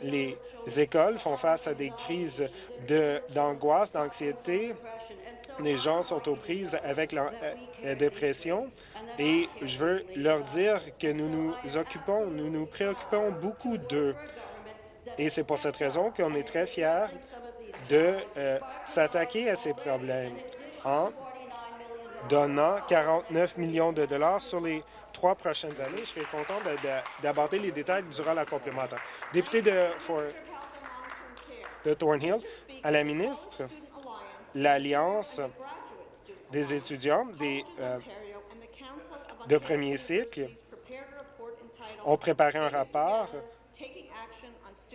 Les écoles font face à des crises d'angoisse, d'anxiété. Les gens sont aux prises avec la, la dépression et je veux leur dire que nous nous occupons, nous nous préoccupons beaucoup d'eux. Et c'est pour cette raison qu'on est très fiers de euh, s'attaquer à ces problèmes. en donnant 49 millions de dollars sur les trois prochaines années. Je serais content d'aborder les détails durant la complémentaire. Député de, de Thornhill, à la ministre, l'Alliance des étudiants des, euh, de premier cycle ont préparé un rapport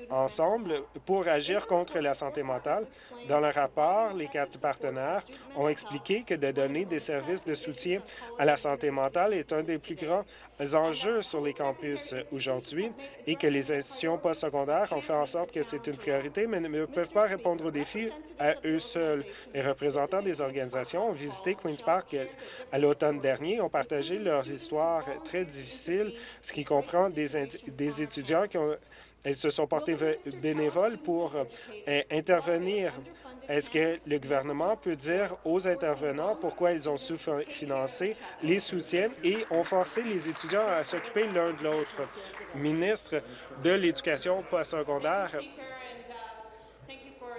ensemble pour agir contre la santé mentale. Dans le rapport, les quatre partenaires ont expliqué que de donner des services de soutien à la santé mentale est un des plus grands enjeux sur les campus aujourd'hui et que les institutions postsecondaires ont fait en sorte que c'est une priorité, mais ne peuvent pas répondre aux défis à eux seuls. Les représentants des organisations ont visité Queen's Park à l'automne dernier ont partagé leurs histoires très difficiles, ce qui comprend des, des étudiants qui ont elles se sont portées bénévoles pour euh, intervenir. Est-ce que le gouvernement peut dire aux intervenants pourquoi ils ont sous-financé les soutiens et ont forcé les étudiants à s'occuper l'un de l'autre? Ministre de l'Éducation postsecondaire,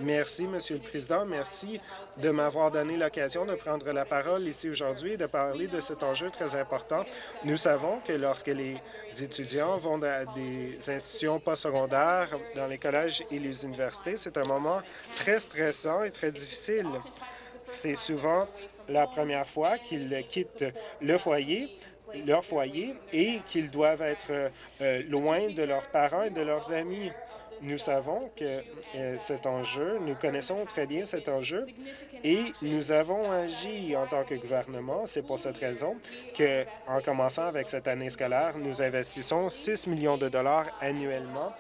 Merci, Monsieur le Président. Merci de m'avoir donné l'occasion de prendre la parole ici aujourd'hui et de parler de cet enjeu très important. Nous savons que lorsque les étudiants vont à des institutions postsecondaires, dans les collèges et les universités, c'est un moment très stressant et très difficile. C'est souvent la première fois qu'ils quittent le foyer, leur foyer et qu'ils doivent être euh, loin de leurs parents et de leurs amis. Nous savons que euh, cet enjeu, nous connaissons très bien cet enjeu et nous avons agi en tant que gouvernement. C'est pour cette raison que, en commençant avec cette année scolaire, nous investissons 6 millions de dollars annuellement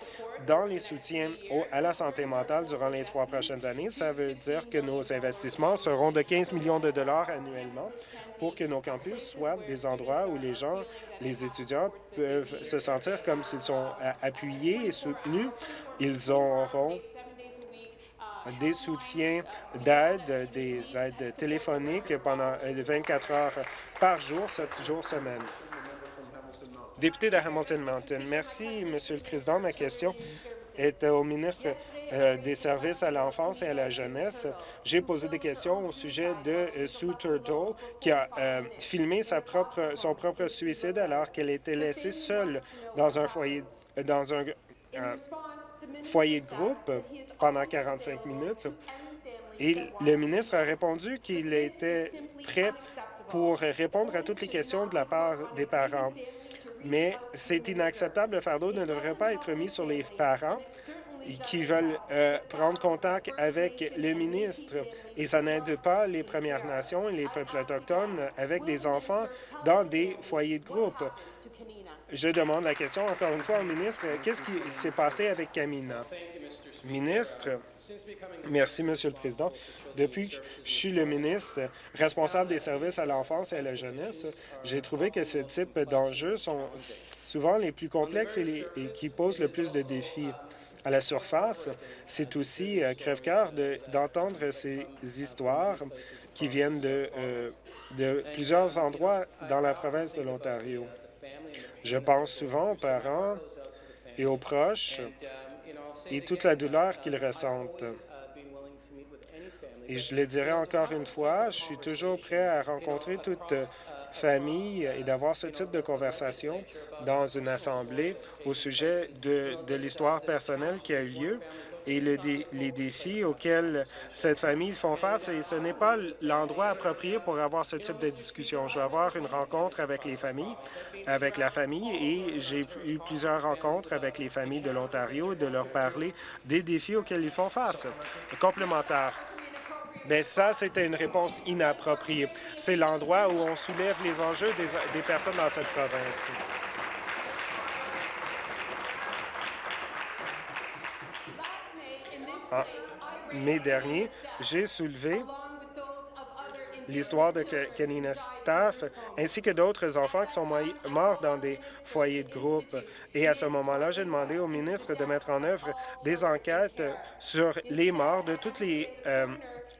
dans les soutiens à la santé mentale durant les trois prochaines années. Ça veut dire que nos investissements seront de 15 millions de dollars annuellement pour que nos campus soient des endroits où les gens, les étudiants peuvent se sentir comme s'ils sont appuyés et soutenus ils auront des soutiens d'aide, des aides téléphoniques pendant 24 heures par jour, 7 jours semaine. Député de Hamilton Mountain, merci, Monsieur le Président. Ma question est au ministre euh, des services à l'enfance et à la jeunesse. J'ai posé des questions au sujet de euh, Sue Turtle, qui a euh, filmé son propre suicide alors qu'elle était laissée seule dans un foyer, dans un foyer de groupe pendant 45 minutes. Et le ministre a répondu qu'il était prêt pour répondre à toutes les questions de la part des parents. Mais c'est inacceptable. Le fardeau ne devrait pas être mis sur les parents qui veulent euh, prendre contact avec le ministre. Et ça n'aide pas les Premières Nations et les peuples autochtones avec des enfants dans des foyers de groupe. Je demande la question encore une fois au ministre. Qu'est-ce qui s'est passé avec Camina? Ministre, merci, Monsieur le Président. Depuis que je suis le ministre responsable des services à l'enfance et à la jeunesse, j'ai trouvé que ce type d'enjeux sont souvent les plus complexes et, qui posent le plus de défis. À la surface, c'est aussi euh, crève-cœur d'entendre ces histoires qui viennent euh, de plusieurs endroits dans la province de l'Ontario. Je pense souvent aux parents et aux proches et toute la douleur qu'ils ressentent. Et je le dirai encore une fois, je suis toujours prêt à rencontrer toute famille et d'avoir ce type de conversation dans une assemblée au sujet de, de l'histoire personnelle qui a eu lieu et les défis auxquels cette famille font face. Et ce n'est pas l'endroit approprié pour avoir ce type de discussion. Je vais avoir une rencontre avec les familles, avec la famille, et j'ai eu plusieurs rencontres avec les familles de l'Ontario de leur parler des défis auxquels ils font face. Complémentaire. Bien, ça, c'était une réponse inappropriée. C'est l'endroit où on soulève les enjeux des personnes dans cette province. En mai dernier, j'ai soulevé l'histoire de Kenina Staff, ainsi que d'autres enfants qui sont morts dans des foyers de groupe. Et à ce moment-là, j'ai demandé au ministre de mettre en œuvre des enquêtes sur les morts de tous les, euh,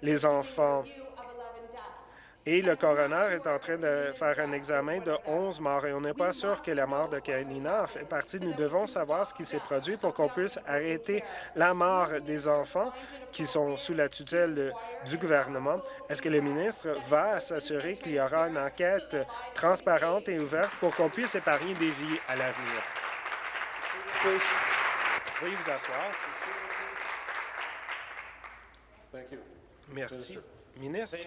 les enfants. Et le coroner est en train de faire un examen de 11 morts et on n'est pas sûr que la mort de Karina fait partie. Nous devons savoir ce qui s'est produit pour qu'on puisse arrêter la mort des enfants qui sont sous la tutelle du gouvernement. Est-ce que le ministre va s'assurer qu'il y aura une enquête transparente et ouverte pour qu'on puisse épargner des vies à l'avenir? Vous. Merci. Ministre.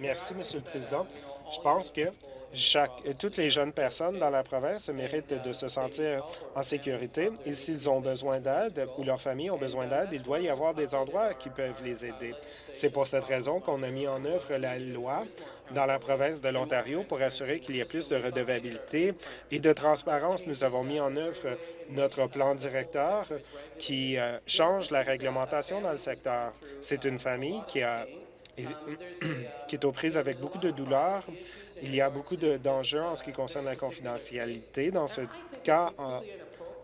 Merci, Monsieur le Président. Je pense que chaque, toutes les jeunes personnes dans la province méritent de se sentir en sécurité et s'ils ont besoin d'aide ou leurs familles ont besoin d'aide, il doit y avoir des endroits qui peuvent les aider. C'est pour cette raison qu'on a mis en œuvre la loi dans la province de l'Ontario pour assurer qu'il y ait plus de redevabilité et de transparence. Nous avons mis en œuvre notre plan directeur qui euh, change la réglementation dans le secteur. C'est une famille qui a qui est aux prises avec beaucoup de douleurs. Il y a beaucoup d'enjeux en ce qui concerne la confidentialité. Dans ce cas en,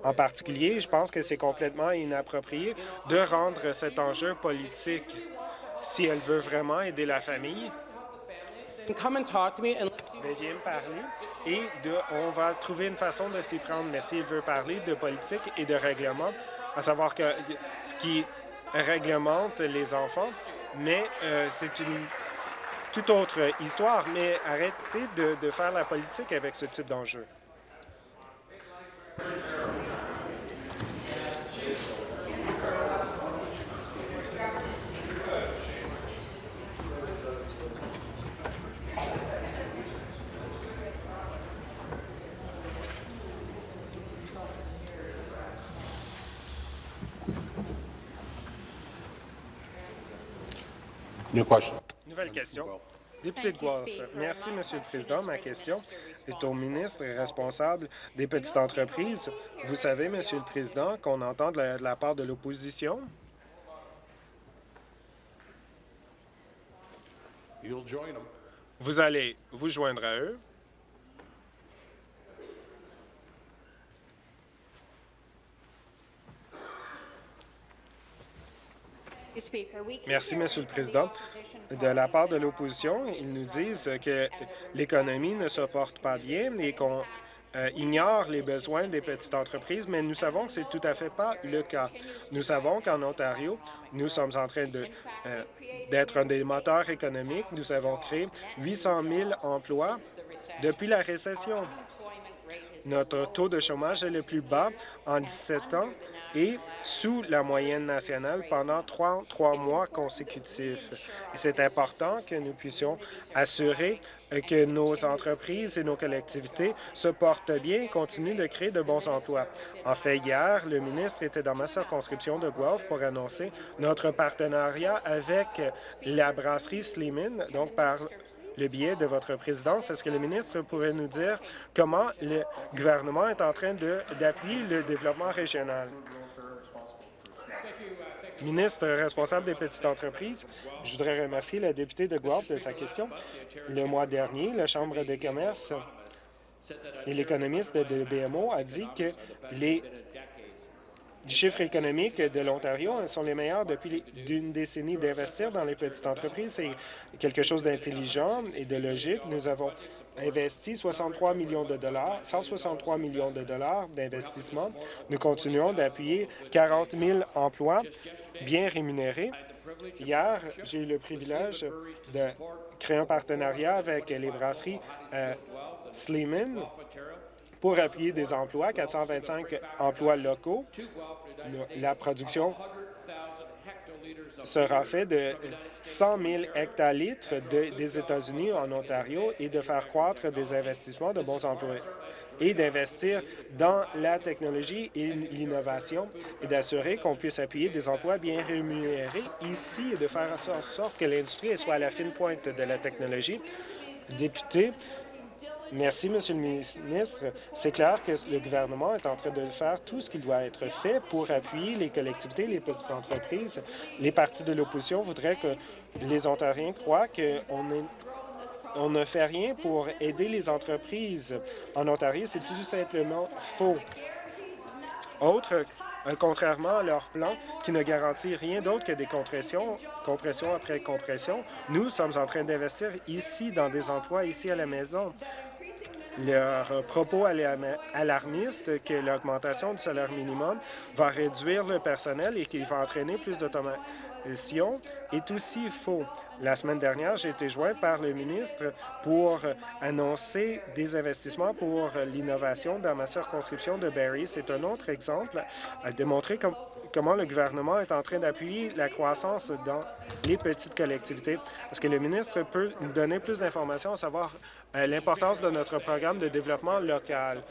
en particulier, je pense que c'est complètement inapproprié de rendre cet enjeu politique. Si elle veut vraiment aider la famille, ben, viens me parler et de, on va trouver une façon de s'y prendre. Mais s'il veut parler de politique et de règlement, à savoir que ce qui réglemente les enfants, mais euh, c'est une toute autre histoire. Mais arrêtez de, de faire la politique avec ce type d'enjeu. Nouvelle question. Député de Guelph. Merci, Monsieur le Président. Ma question est au ministre responsable des petites entreprises. Vous savez, Monsieur le Président, qu'on entend de la, de la part de l'opposition? Vous allez vous joindre à eux. Merci, Monsieur le Président. De la part de l'opposition, ils nous disent que l'économie ne se porte pas bien et qu'on euh, ignore les besoins des petites entreprises, mais nous savons que c'est tout à fait pas le cas. Nous savons qu'en Ontario, nous sommes en train euh, d'être un des moteurs économiques. Nous avons créé 800 000 emplois depuis la récession. Notre taux de chômage est le plus bas en 17 ans et sous la moyenne nationale pendant trois, trois mois consécutifs. C'est important que nous puissions assurer que nos entreprises et nos collectivités se portent bien et continuent de créer de bons emplois. En fait, hier, le ministre était dans ma circonscription de Guelph pour annoncer notre partenariat avec la brasserie Slimin, donc par le biais de votre présidence. Est-ce que le ministre pourrait nous dire comment le gouvernement est en train d'appuyer le développement régional? Ministre responsable des petites entreprises, je voudrais remercier la députée de Guelph de sa question. Le mois dernier, la Chambre des commerces et l'économiste de BMO a dit que les chiffres économiques de l'Ontario sont les meilleurs depuis d'une décennie d'investir dans les petites entreprises. C'est quelque chose d'intelligent et de logique. Nous avons investi 63 millions de dollars, 163 millions de dollars d'investissement. Nous continuons d'appuyer 40 000 emplois bien rémunérés. Hier, j'ai eu le privilège de créer un partenariat avec les brasseries euh, Sleeman pour appuyer des emplois, 425 emplois locaux. La production sera faite de 100 000 hectolitres des États-Unis en Ontario et de faire croître des investissements de bons emplois et d'investir dans la technologie et l'innovation et d'assurer qu'on puisse appuyer des emplois bien rémunérés ici et de faire en sorte que l'industrie soit à la fine pointe de la technologie. Député, Merci, Monsieur le ministre. C'est clair que le gouvernement est en train de faire tout ce qui doit être fait pour appuyer les collectivités, les petites entreprises. Les partis de l'opposition voudraient que les Ontariens croient qu'on on ne fait rien pour aider les entreprises. En Ontario, c'est tout simplement faux. Autre euh, contrairement à leur plan qui ne garantit rien d'autre que des compressions, compression après compression. Nous sommes en train d'investir ici dans des emplois, ici à la maison. Leur propos alarmiste que l'augmentation du salaire minimum va réduire le personnel et qu'il va entraîner plus d'automation est aussi faux. La semaine dernière, j'ai été joint par le ministre pour annoncer des investissements pour l'innovation dans ma circonscription de Barrie. C'est un autre exemple à démontrer comment le gouvernement est en train d'appuyer la croissance dans les petites collectivités. Est-ce que le ministre peut nous donner plus d'informations à savoir euh, l'importance de notre programme de développement local?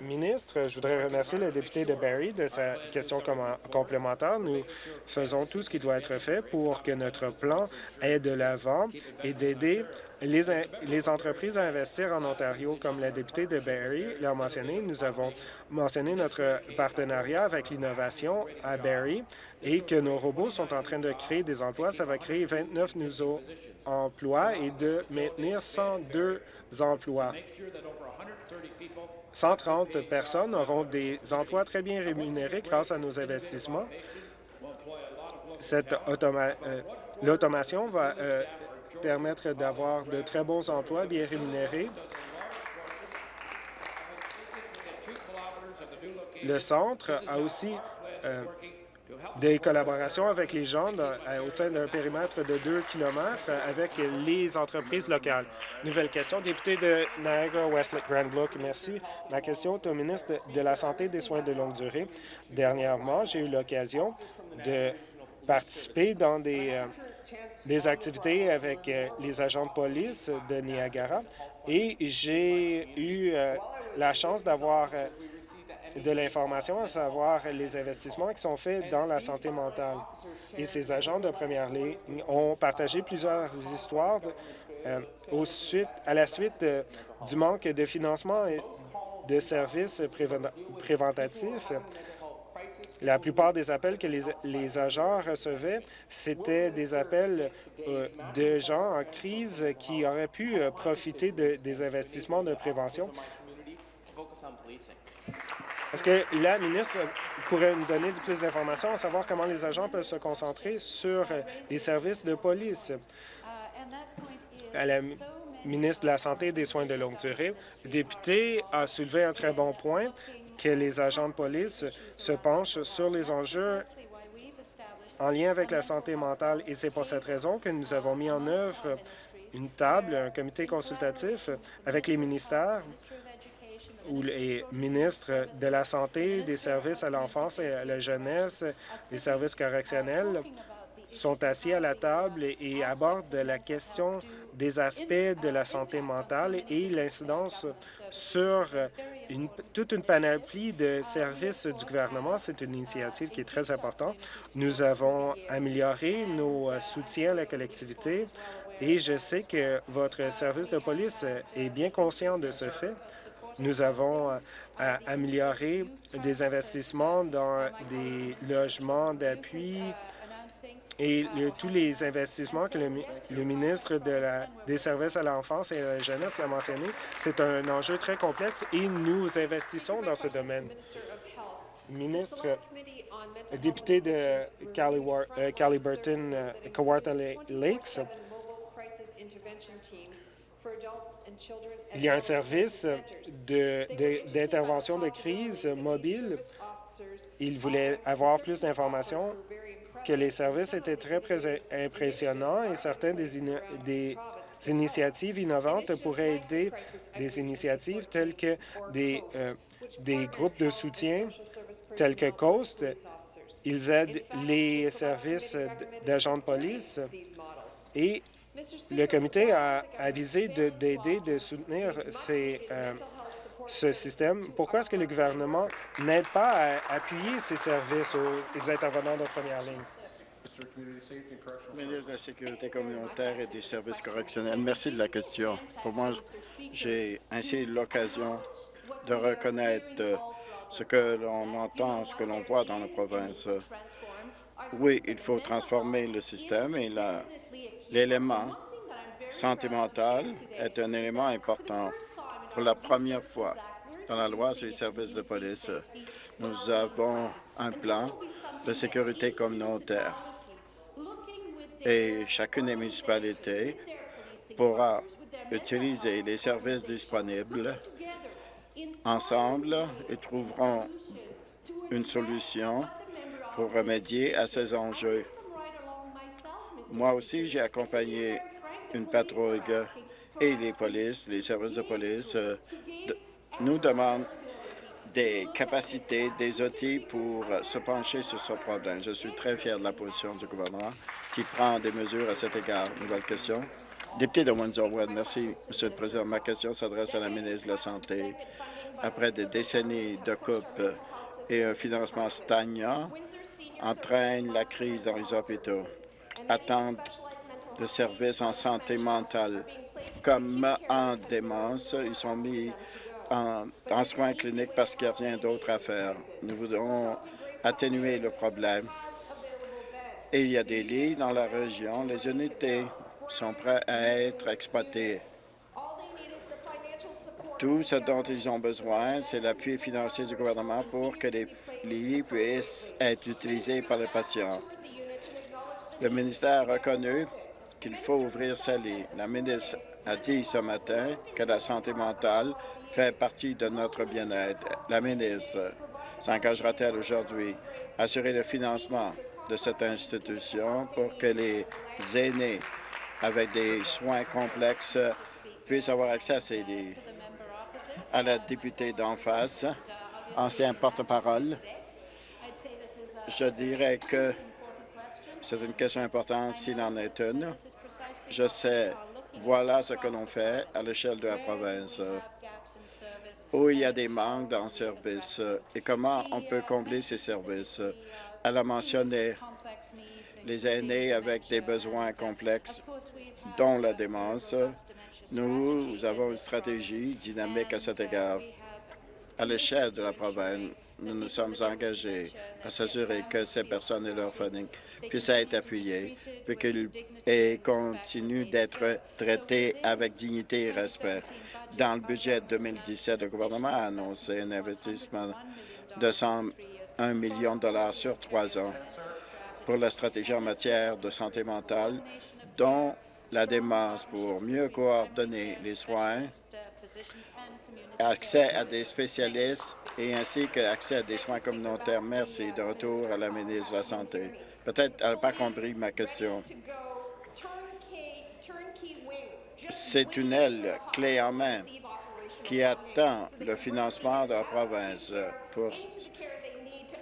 Ministre, je voudrais remercier le député de Barrie de sa question complémentaire. Nous faisons tout ce qui doit être fait pour que notre plan aide de l'avant et d'aider les, les, entreprises à investir en Ontario. Comme la députée de Barrie l'a mentionné, nous avons mentionné notre partenariat avec l'innovation à Barrie et que nos robots sont en train de créer des emplois. Ça va créer 29 nouveaux emplois et de maintenir 102 emplois. 130 personnes auront des emplois très bien rémunérés grâce à nos investissements. Euh, l'automation va euh, permettre d'avoir de très bons emplois bien rémunérés. Le centre a aussi euh, des collaborations avec les gens au sein d'un périmètre de 2 km avec les entreprises locales. Nouvelle question, député de Niagara Westlake Grand. Merci. Ma question est au ministre de la Santé et des soins de longue durée. Dernièrement, j'ai eu l'occasion de participer dans des, euh, activités avec euh, les agents de police de Niagara et j'ai eu euh, la chance d'avoir de l'information, à savoir les investissements qui sont faits dans la santé mentale. Et ces agents de première ligne ont partagé plusieurs histoires euh, à la suite euh, du manque de financement et de services préventatifs. La plupart des appels que les, agents recevaient, c'était des appels euh, de gens en crise qui auraient pu profiter de, des investissements de prévention. Est-ce que la ministre pourrait nous donner plus d'informations à savoir comment les agents peuvent se concentrer sur euh, les services de police? À la ministre de la Santé et des Soins de longue durée, le député a soulevé un très bon point que les agents de police se penchent sur les enjeux en lien avec la santé mentale. Et c'est pour cette raison que nous avons mis en œuvre une table, un comité consultatif avec les ministères où les ministres de la Santé, des services à l'enfance et à la jeunesse, des services correctionnels sont assis à la table et abordent la question des aspects de la santé mentale et l'incidence sur toute une panoplie de services du gouvernement. C'est une initiative qui est très importante. Nous avons amélioré nos soutiens à la collectivité et je sais que votre service de police est bien conscient de ce fait. Nous avons euh, amélioré des investissements dans des logements d'appui et tous les investissements que le, ministre des Services à l'enfance et à la jeunesse l'a mentionné, c'est un enjeu très complexe et nous investissons dans ce domaine. Ministre, député de euh, Caliburton, euh, Kawartha Lakes, il y a un service d'intervention de, crise mobile. Il voulait avoir plus d'informations, que les services étaient très impressionnants et certaines des, initiatives innovantes pourraient aider des initiatives telles que des, euh, des groupes de soutien tels que COAST. Ils aident les services d'agents de police et le comité a avisé d'aider, de, soutenir euh, ce système. Pourquoi est-ce que le gouvernement n'aide pas à appuyer ces services aux intervenants de première ligne? Ministre de la Sécurité communautaire et des services correctionnels, merci de la question. Pour moi, j'ai ainsi l'occasion de reconnaître ce que l'on entend, ce que l'on voit dans la province. Oui, il faut transformer le système et la, L'élément santé mentale est un élément important. Pour la première fois dans la loi sur les services de police, Nous avons un plan de sécurité communautaire et chacune des municipalités pourra utiliser les services disponibles ensemble et trouveront une solution pour remédier à ces enjeux. Moi aussi, j'ai accompagné une patrouille et les polices, les services de police euh, nous demandent des capacités, des outils pour se pencher sur ce problème. Je suis très fier de la position du gouvernement qui prend des mesures à cet égard. Nouvelle question. Député de Windsor-West, merci, Monsieur le Président. Ma question s'adresse à la ministre de la Santé. Après des décennies de coupe et un financement stagnant, entraîne la crise dans les hôpitaux. Attente de services en santé mentale comme en démence. Ils sont mis en, soins cliniques parce qu'il n'y a rien d'autre à faire. Nous voudrons atténuer le problème. Il y a des lits dans la région. Les unités sont prêtes à être exploitées. Tout ce dont ils ont besoin, c'est l'appui financier du gouvernement pour que les lits puissent être utilisés par les patients. Le ministère a reconnu qu'il faut ouvrir ces lits. La ministre a dit ce matin que la santé mentale fait partie de notre bien-être. La ministre s'engagera-t-elle aujourd'hui à assurer le financement de cette institution pour que les aînés avec des soins complexes puissent avoir accès à ces lits? À la députée d'en face, ancien porte-parole, je dirais que c'est une question importante s'il en est une. Je sais, voilà ce que l'on fait à l'échelle de la province où il y a des manques dans le service et comment on peut combler ces services. Elle a mentionné les aînés avec des besoins complexes, dont la démence. Nous avons une stratégie dynamique à cet égard. À l'échelle de la province, nous nous sommes engagés à s'assurer que ces personnes et leurs familles puissent être appuyées, puis qu'ils continuent d'être traités avec dignité et respect. Dans le budget 2017, le gouvernement a annoncé un investissement de 101 millions de dollars sur trois ans pour la stratégie en matière de santé mentale, dont la démence pour mieux coordonner les soins, accès à des spécialistes et ainsi qu'accès à des soins communautaires. Merci. De retour à la ministre de la Santé. Peut-être qu'elle n'a pas compris ma question. C'est une aile clé en main qui attend le financement de la province pour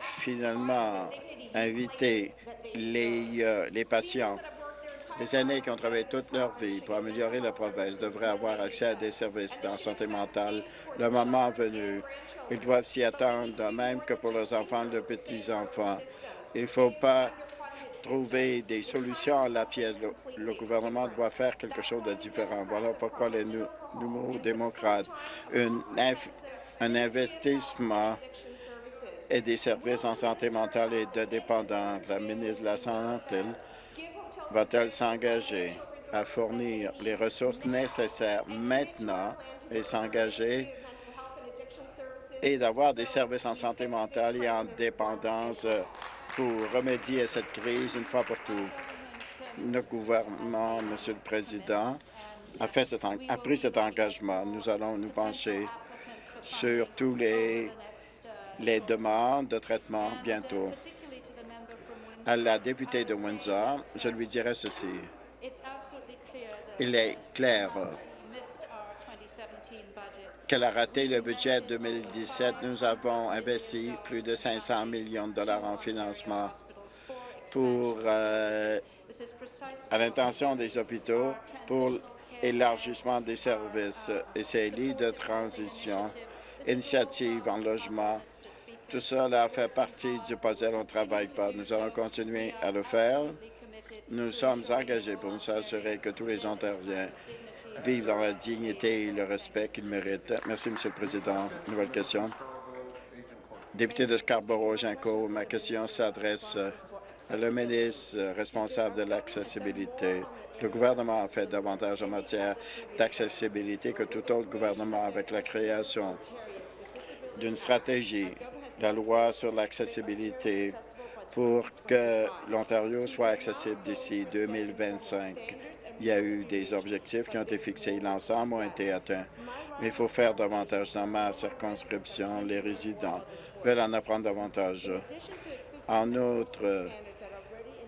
finalement inviter les, euh, les patients. Les aînés qui ont travaillé toute leur vie pour améliorer la province devraient avoir accès à des services en santé mentale le moment venu. Ils doivent s'y attendre, de même que pour leurs enfants et leurs petits-enfants. Il ne faut pas trouver des solutions à la pièce. Le, gouvernement doit faire quelque chose de différent. Voilà pourquoi les nouveaux démocrates, un investissement et des services en santé mentale et de dépendance. La ministre de la Santé va-t-elle s'engager à fournir les ressources nécessaires maintenant et s'engager et d'avoir des services en santé mentale et en dépendance pour remédier à cette crise une fois pour tout? Le gouvernement, Monsieur le Président, a, a pris cet engagement. Nous allons nous pencher sur tous les, les demandes de traitement bientôt. À la députée de Windsor, je lui dirai ceci. Il est clair qu'elle a raté le budget 2017. Nous avons investi plus de 500 millions de dollars en financement pour, euh, à l'intention des hôpitaux pour élargissement des services et ces lits de transition, initiatives en logement. Tout cela fait partie du puzzle. On ne travaille pas. Nous allons continuer à le faire. Nous sommes engagés pour nous assurer que tous les Ontariens vivent dans la dignité et le respect qu'ils méritent. Merci, Monsieur le Président. Nouvelle question. Député de Scarborough-Ginco, ma question s'adresse à le ministre responsable de l'accessibilité. Le gouvernement a fait davantage en matière d'accessibilité que tout autre gouvernement avec la création d'une stratégie la loi sur l'accessibilité pour que l'Ontario soit accessible d'ici 2025. Il y a eu des objectifs qui ont été fixés. L'ensemble ont été atteints. Mais il faut faire davantage. Dans ma circonscription, les résidents veulent en apprendre davantage. En outre,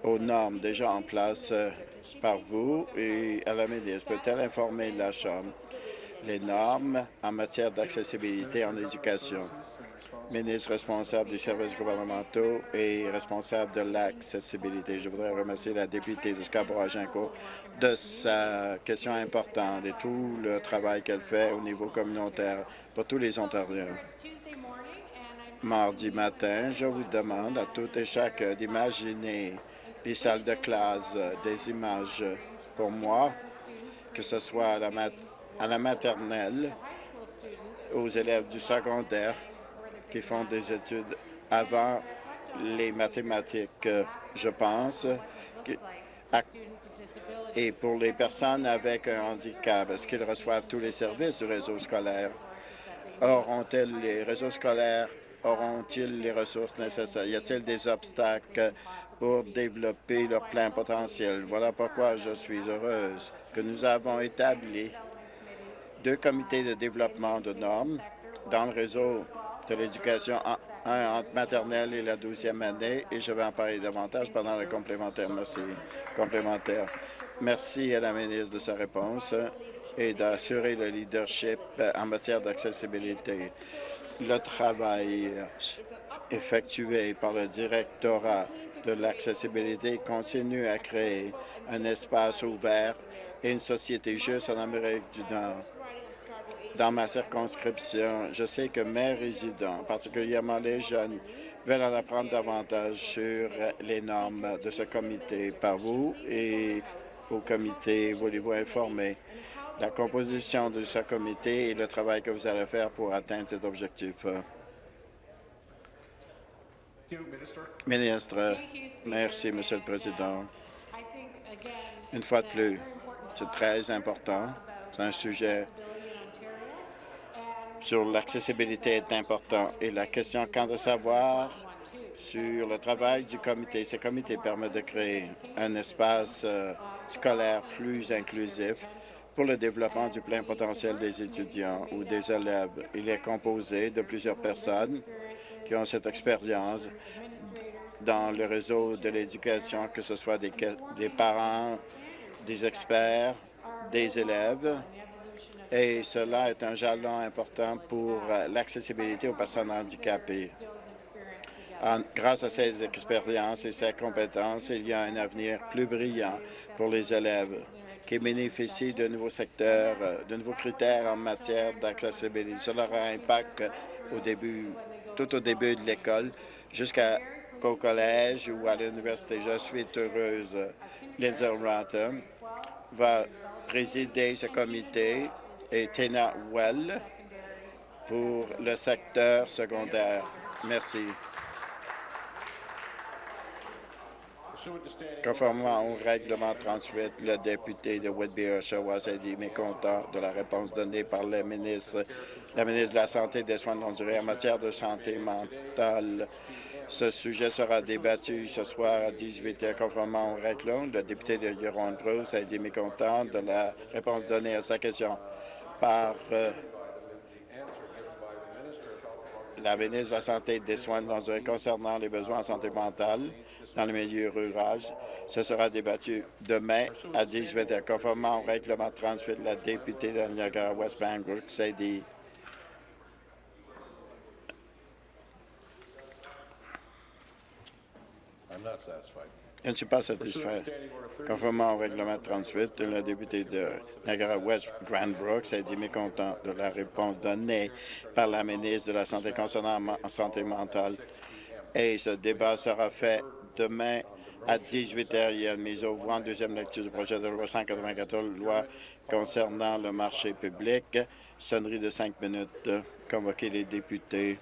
aux normes déjà en place euh, par vous et à la ministre, peut-elle informer la Chambre les normes en matière d'accessibilité en éducation? Ministre responsable des services gouvernementaux et responsable de l'accessibilité. Je voudrais remercier la députée de Scarborough-Agincourt de sa question importante et tout le travail qu'elle fait au niveau communautaire pour tous les Ontariens. Mardi matin, je vous demande à toutes et chacun d'imaginer les salles de classe, des images pour moi, que ce soit à la maternelle, aux élèves du secondaire, qui font des études avant les mathématiques, je pense. Et pour les personnes avec un handicap, est-ce qu'ils reçoivent tous les services du réseau scolaire? Auront-ils les réseaux scolaires, auront-ils les ressources nécessaires? Y a-t-il des obstacles pour développer leur plein potentiel? Voilà pourquoi je suis heureuse que nous avons établi deux comités de développement de normes dans le réseau de l'éducation entre maternelle et la douzième année et je vais en parler davantage pendant le complémentaire. Merci. Complémentaire. Merci à la ministre de sa réponse et d'assurer le leadership en matière d'accessibilité. Le travail effectué par le directorat de l'accessibilité continue à créer un espace ouvert et une société juste en Amérique du Nord dans ma circonscription, je sais que mes résidents, particulièrement les jeunes, veulent en apprendre davantage sur les normes de ce comité par vous et au comité, voulez-vous informer la composition de ce comité et le travail que vous allez faire pour atteindre cet objectif? Ministre, merci, Monsieur le Président. Une fois de plus, c'est très important. C'est un sujet sur l'accessibilité est important. Et la question quant à savoir sur le travail du comité, ce comité permet de créer un espace euh, scolaire plus inclusif pour le développement du plein potentiel des étudiants ou des élèves. Il est composé de plusieurs personnes qui ont cette expérience dans le réseau de l'éducation, que ce soit des, des parents, des experts, des élèves, et cela est un jalon important pour euh, l'accessibilité aux personnes handicapées. grâce à ces expériences et ces compétences, il y a un avenir plus brillant pour les élèves qui bénéficient de nouveaux secteurs, euh, de nouveaux critères en matière d'accessibilité. Cela aura un impact au début, tout au début de l'école jusqu'au collège ou à l'université. Je suis heureuse. Lindsay Rotten va présider ce comité et Tina Well pour le secteur secondaire. Merci. Conformément au règlement 38, le député de Whitby-Oshawa s'est dit mécontent de la réponse donnée par le ministre, la ministre de la Santé et des Soins de longue durée en matière de santé mentale. Ce sujet sera débattu ce soir à 18 h. Conformément au règlement, le député de Huron-Bruce a dit mécontent de la réponse donnée à sa question par euh, la ministre de la Santé et des Soins de concernant les besoins en santé mentale dans le milieu rural. Ce sera débattu demain à 18 h. Conformément au règlement 38, la députée de Niagara-West Bangor s'est dit Je ne suis pas satisfait. Conformément au règlement 38, le député de Niagara-West, Grant Brooks, a dit mécontent de la réponse donnée par la ministre de la Santé concernant la santé mentale. Et ce débat sera fait demain à 18 h. Il y a une mise au voie en deuxième lecture du projet de loi 194, loi concernant le marché public. Sonnerie de cinq minutes. Convoquer les députés.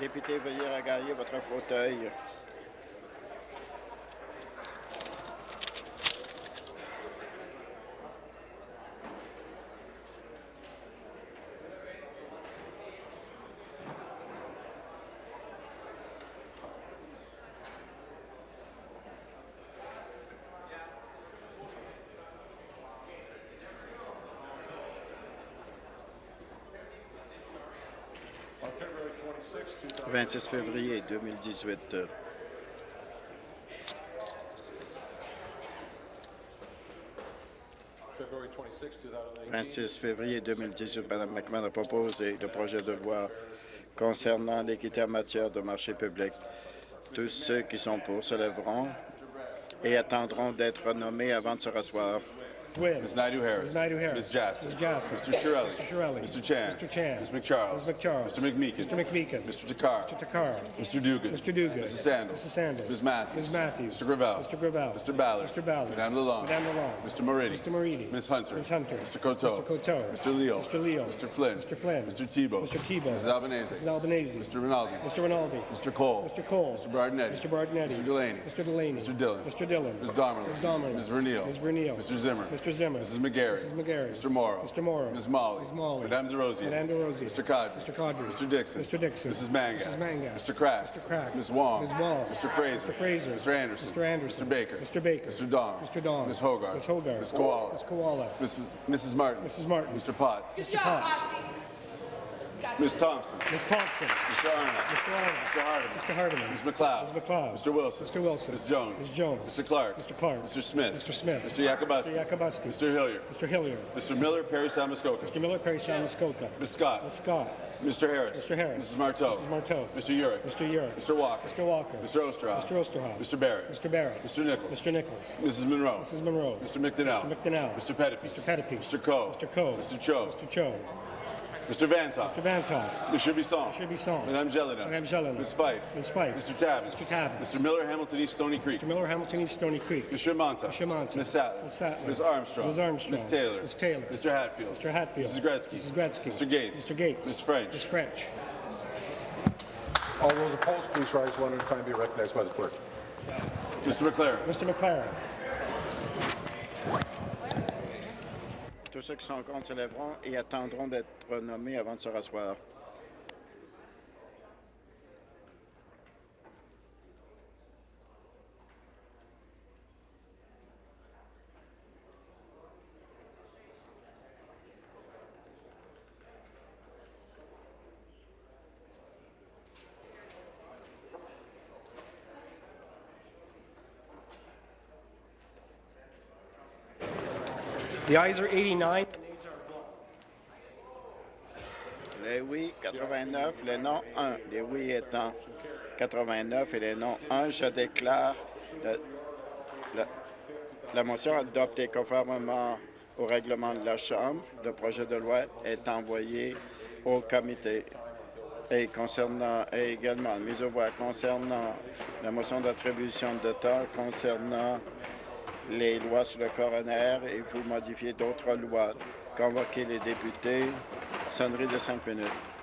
Député, veuillez regagner votre fauteuil. 26, 2000, 26 février 2018. euh, February 26, 2018. 26 février 2018, Mme McMahon a proposé le projet de loi concernant l'équité en matière de marché public. Tous ceux qui sont pour se lèveront et attendront d'être nommés avant de se rasseoir. Wynn. Ms. Naidu Harris. Ms. Naidu Harris. Ms. Jassy. Ms. Jassy. Mr. Shirelli. Mr. Shirelli. Mr. Chan. Mr. Chan. Ms. McCharles. Ms. McCharles. Mr. McMeekin. Mr. McMeekin. Mr. Takar. Mr. Takar. Mr. Dugan. Mr. Dugan. Mrs. Sandals. Mrs. Sandals. Ms. Matthews. Ms. Matthews. Mr. Gravel. Mr. Gravel. Mr. Ballard. Mr. Ballard. Madame Lalonde. Madame Lalonde. Mr. Moridi. Mr. Moridi. Ms. Hunter. Ms. Hunter. Mr. Coteau. Mr. Coteau. Mr. Leo. Mr. Leo. Mr. Flynn. Mr. Flynn. Mr. Tebow. Mr. Tebow. Mrs. Albanese. Mrs. Albanese. Mr. Rinaldi. Mr. Rinaldi. Mr. Cole. Mr. Cole. Mr. Bardinetti. Mr. Bardinetti. Mr. Delaney. Mr. Delaney. Mr. Dillon. Mr. Dillon. Ms. Domerlin. Ms. Domerlin. Ms. Vernile. Ms. Vernile. Mr. Zimmer. Mr. Zimmer. Mrs. McGarry. Mrs. McGarry. Mr. Morrow. Mr. Morrow. Ms. Molly. Ms. Molly. Madame DeRosier. Madame DeRosier. Mr. Cadre. Mr. Cadre. Mr. Dixon. Mr. Dixon. Mrs. Manga. Mrs. Manga. Mr. Kraft. Mr. Kraft. Ms. Wong. Ms. Wong. Mr. Fraser. Mr. Fraser. Mr. Anderson. Mr. Anderson. Mr. Baker. Mr. Baker. Mr. Don. Mr. Don. Ms. Hogarth. Ms. Hogarth. Ms. Koala. Ms. Koala. Miss- Mrs. Martin. Mrs. Martin. Mr. Potts. Mr. Potts. Ms. Thompson. Ms. Thompson. Mr. Arnott. Mr. Arnold. Mr. Hardeman. Mr. Hardeman. Ms. McLeod. Ms. McLeod. Mr. Wilson. Mr. Wilson. Ms. Jones. Ms. Jones. Mr. Clark. Mr. Clark. Mr. Smith. Mr. Smith. Mr. Yakubuski. Mr. Yakubuski. Mr. Hillier. Mr. Hillier. Mr. Miller, Perry Samuskoka. Mr. Miller, Perry Muskoka. Ms. Scott. Ms. Scott. Mr. Harris. Mr. Harris. Mrs. Marteau. Mrs. Marteau. Mr. Urick. Mr. Urick. Mr. Walker. Mr. Walker. Mr. Osterhoff. Mr. Osterhoff. Mr. Barrett. Mr. Barrett. Mr. Nichols. Mr. Nichols. Mrs. Monroe. Mrs. Monroe. Mr. McDonnell. Mr. McDonnell. Mr. Pettipies. Mr. Pettipies. Mr. Coe. Mr. Coe. Mr. Cho. Mr. Cho. Mr. Vantoff. Mr. Vantoff. Mr. Bisson. Mr. Bisson. Madame Jelena. Madame Jelena. Ms. Fife. Ms. Fife. Mr. Tabbins. Mr. Tabbins. Mr. Miller, Hamilton East Stony Creek. Mr. Miller, Hamilton East Stony Creek. Mr. Monta. Mr. Monta. Ms. Sattler. Ms. Sattler. Ms. Armstrong. Ms. Armstrong. Ms. Taylor. Ms. Taylor. Mr. Hatfield. Mr. Hatfield. Mrs. Gretzky. Mrs. Gretzky. Mr. Gates. Mr. Gates. Ms. French. Ms. French. All those opposed, please rise one at a time, be recognized by the clerk. Mr. McLaren. Mr. McLaren. Tous ceux qui sont contre se lèveront et attendront d'être nommés avant de se rasseoir. The ayes are 89. Les oui, 89, les non, 1. Les oui étant 89 et les non, 1. Je déclare la, motion adoptée conformément au règlement de la Chambre. Le projet de loi est envoyé au comité. Et concernant également mise aux voix concernant la motion d'attribution de temps concernant les lois sur le coroner et vous modifiez d'autres lois. Convoquez les députés. Sonnerie de cinq minutes.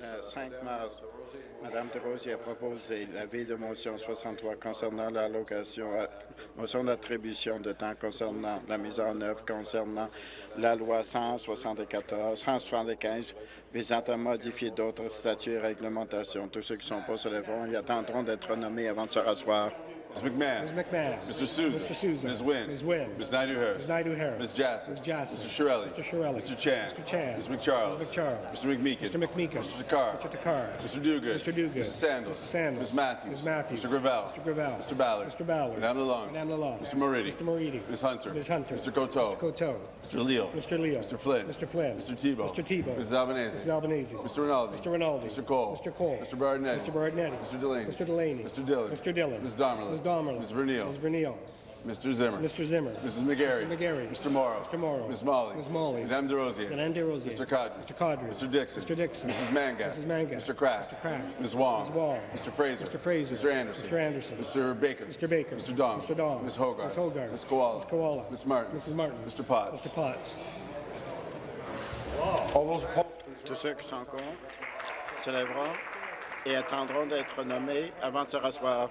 Le uh, 5 Madame mars, Mme De Rosier a proposé l'avis de motion 63 concernant l'allocation, euh, motion d'attribution de temps concernant la mise en œuvre concernant la loi 174, 175 visant à modifier d'autres statuts et réglementations. Tous ceux qui sont pas se lèveront et attendront d'être nommés avant de se rasseoir. Ms. McMahon. Ms. McMahon. Mr. Souza. Mr. Souza. Ms. Wynn. Ms. Wynn. Ms. Naidu-Harris. Ms. Naidu-Harris. Ms. Jassy. Ms. Jassy. Mr. Shirelli. Mr. Shirelli. Mr. Chan. Mr. Chan. Ms. McCharles. Ms. McCharles. Mr. McMeekin. Mr. McMeekin. Mr. Takar. Mr. Takar. Mr. Duguid. Mr. Duguid. Mrs. Sandals. Mrs. Sandals. Ms. Matthews. Ms. Matthews. Mr. Gravel. Mr. Gravel. Mr. Ballard. Mr. Ballard. Madame Lalonde. Madame Lalonde. Mr. Moridi. Mr. Moridi. Ms. Hunter. Ms. Hunter. Mr. Coteau. Mr. Coteau. Mr. Leo. Mr. Leo. Mr. Flynn. Mr. Flynn. Mr. Tebow. Mr. Tebow. Mrs. Albanese. Mrs. Albanese. Mr. Rinaldi. Mr. Rinaldi. Mr. Cole. Mr. Cole. Mr. Bardinetti. Mr. Bardinetti. Mr. Delaney. Mr. Delaney. Mr. Dillon. Mr. Dillon. Ms. Damerla. Ms. Damerla. Ms. Vernile. Ms. Vernile. Mr. Zimmer. Mr. Zimmer. Mrs. McGarry. Mrs. McGarry. Mr. Morrow. Mr. Morrow. Ms. Molly. Ms. Molly. Madame DeRosier. Madame DeRosier. Mr. Cadre. Mr. Cadre. Mr. Dixon. Mr. Dixon. Mrs. Mangat. Mrs. Mangat. Mr. Kraft. Mr. Kraft. Ms. Wong. Ms. Wong. Mr. Fraser. Mr. Fraser. Mr. Anderson. Mr. Anderson. Mr. Baker. Mr. Baker. Mr. Dong. Mr. Dong. Ms. Hogarth. Ms. Hogarth. Ms. Koala. Ms. Koala. Ms. Martin. Mrs. Martin. Mr. Potts. Mr. Potts. All those opposed, Tous ceux qui sont contre se lèveront et attendront d'être nommés avant de se rasseoir.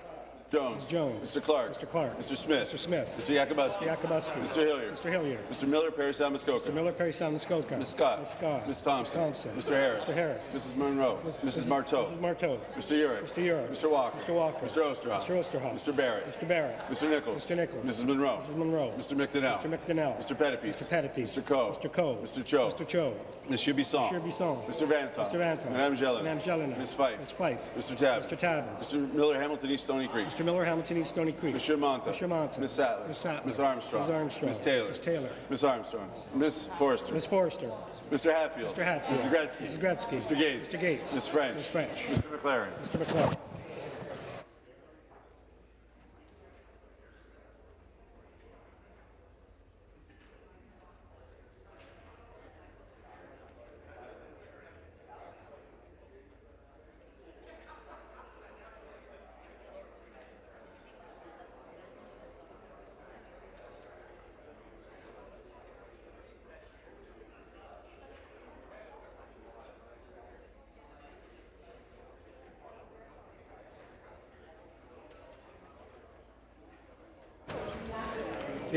Jones. Jones. Mr. Clark. Mr. Clark. Mr. Smith. Mr. Smith. Mr. Yakubuski. Mr. Yakubuski. Mr. Hilliard. Mr. Hilliard. Mr. Miller, Perry Muskoka. Mr. Miller, Perry Sound, Muskoka. Ms. Scott. Ms. Scott. Ms. Thompson. Ms. Thompson. Mr. Harris. Mr. Harris. Mrs. Monroe. Mrs. Marteau. Mrs. Marteau. Mr. Urick. Mr. Urick. Mr. Walker. Mr. Walker. Mr. Osterhoff. Mr. Osterhoff. Mr. Barrett. Mr. Barrett. Mr. Nichols. Mr. Nichols. Mrs. Monroe. Mrs. Monroe. Mr. McDonnell. Mr. McDonnell. Mr. Pettipies. Mr. Pettipies. Mr. Coe. Mr. Coe. Mr. Cho. Mr. Cho. Ms. Chubisson. Mr. Bisson. Mr. Vantoff. Mr. Vantoff. Madame Jelena. Madame Jelena. Ms. Fife. Ms. Fife. Mr. Tabbins. Mr. Tabbins. Mr. Miller, Hamilton East Stony Creek. Mr. Miller, Hamilton East Stony Creek. Mr. Monta. Mr. Monta. Ms. Sattler. Ms. Sattler. Ms. Armstrong. Ms. Armstrong. Ms. Taylor. Ms. Taylor. Ms. Armstrong. Ms. Forrester. Ms. Forrester. Mr. Hatfield. Mr. Hatfield. Mrs. Gretzky. Mrs. Gretzky. Mr. Gates. Mr. Gates. Ms. French. Ms. French. Mr. McLaren. Mr. McClellan.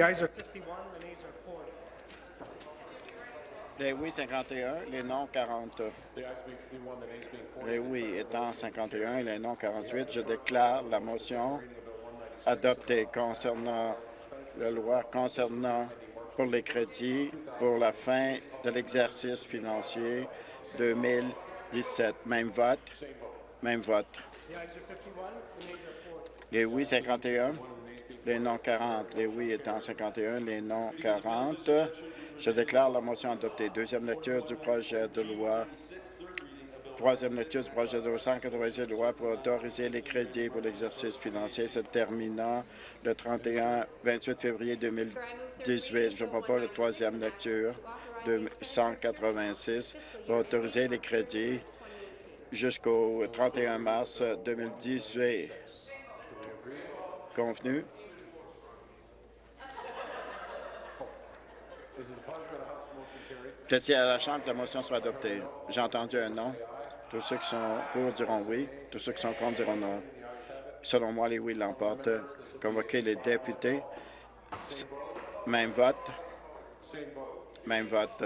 The ayes are 51, the nays are 40. Les oui 51, les non 40. Les oui étant 51 et les non 48, je déclare la motion adoptée concernant la loi concernant pour les crédits pour la fin de l'exercice financier 2017. Même vote. Même vote. The ayes are 51, the nays are 40. Les oui 51, les non 40. Les oui étant 51, les non 40. Je déclare la motion adoptée. Deuxième lecture du projet de loi. Troisième lecture du projet de loi 196 loi pour autoriser les crédits pour l'exercice financier se terminant le 31-28 février 2018. Je propose la troisième lecture de 186 pour autoriser les crédits jusqu'au 31 mars 2018. Convenu? Plaît-il à la Chambre que la motion soit adoptée? J'ai entendu un non. Tous ceux qui sont pour diront oui. Tous ceux qui sont contre diront non. Selon moi, les oui l'emportent. Convoquer les députés. Même vote. Même vote.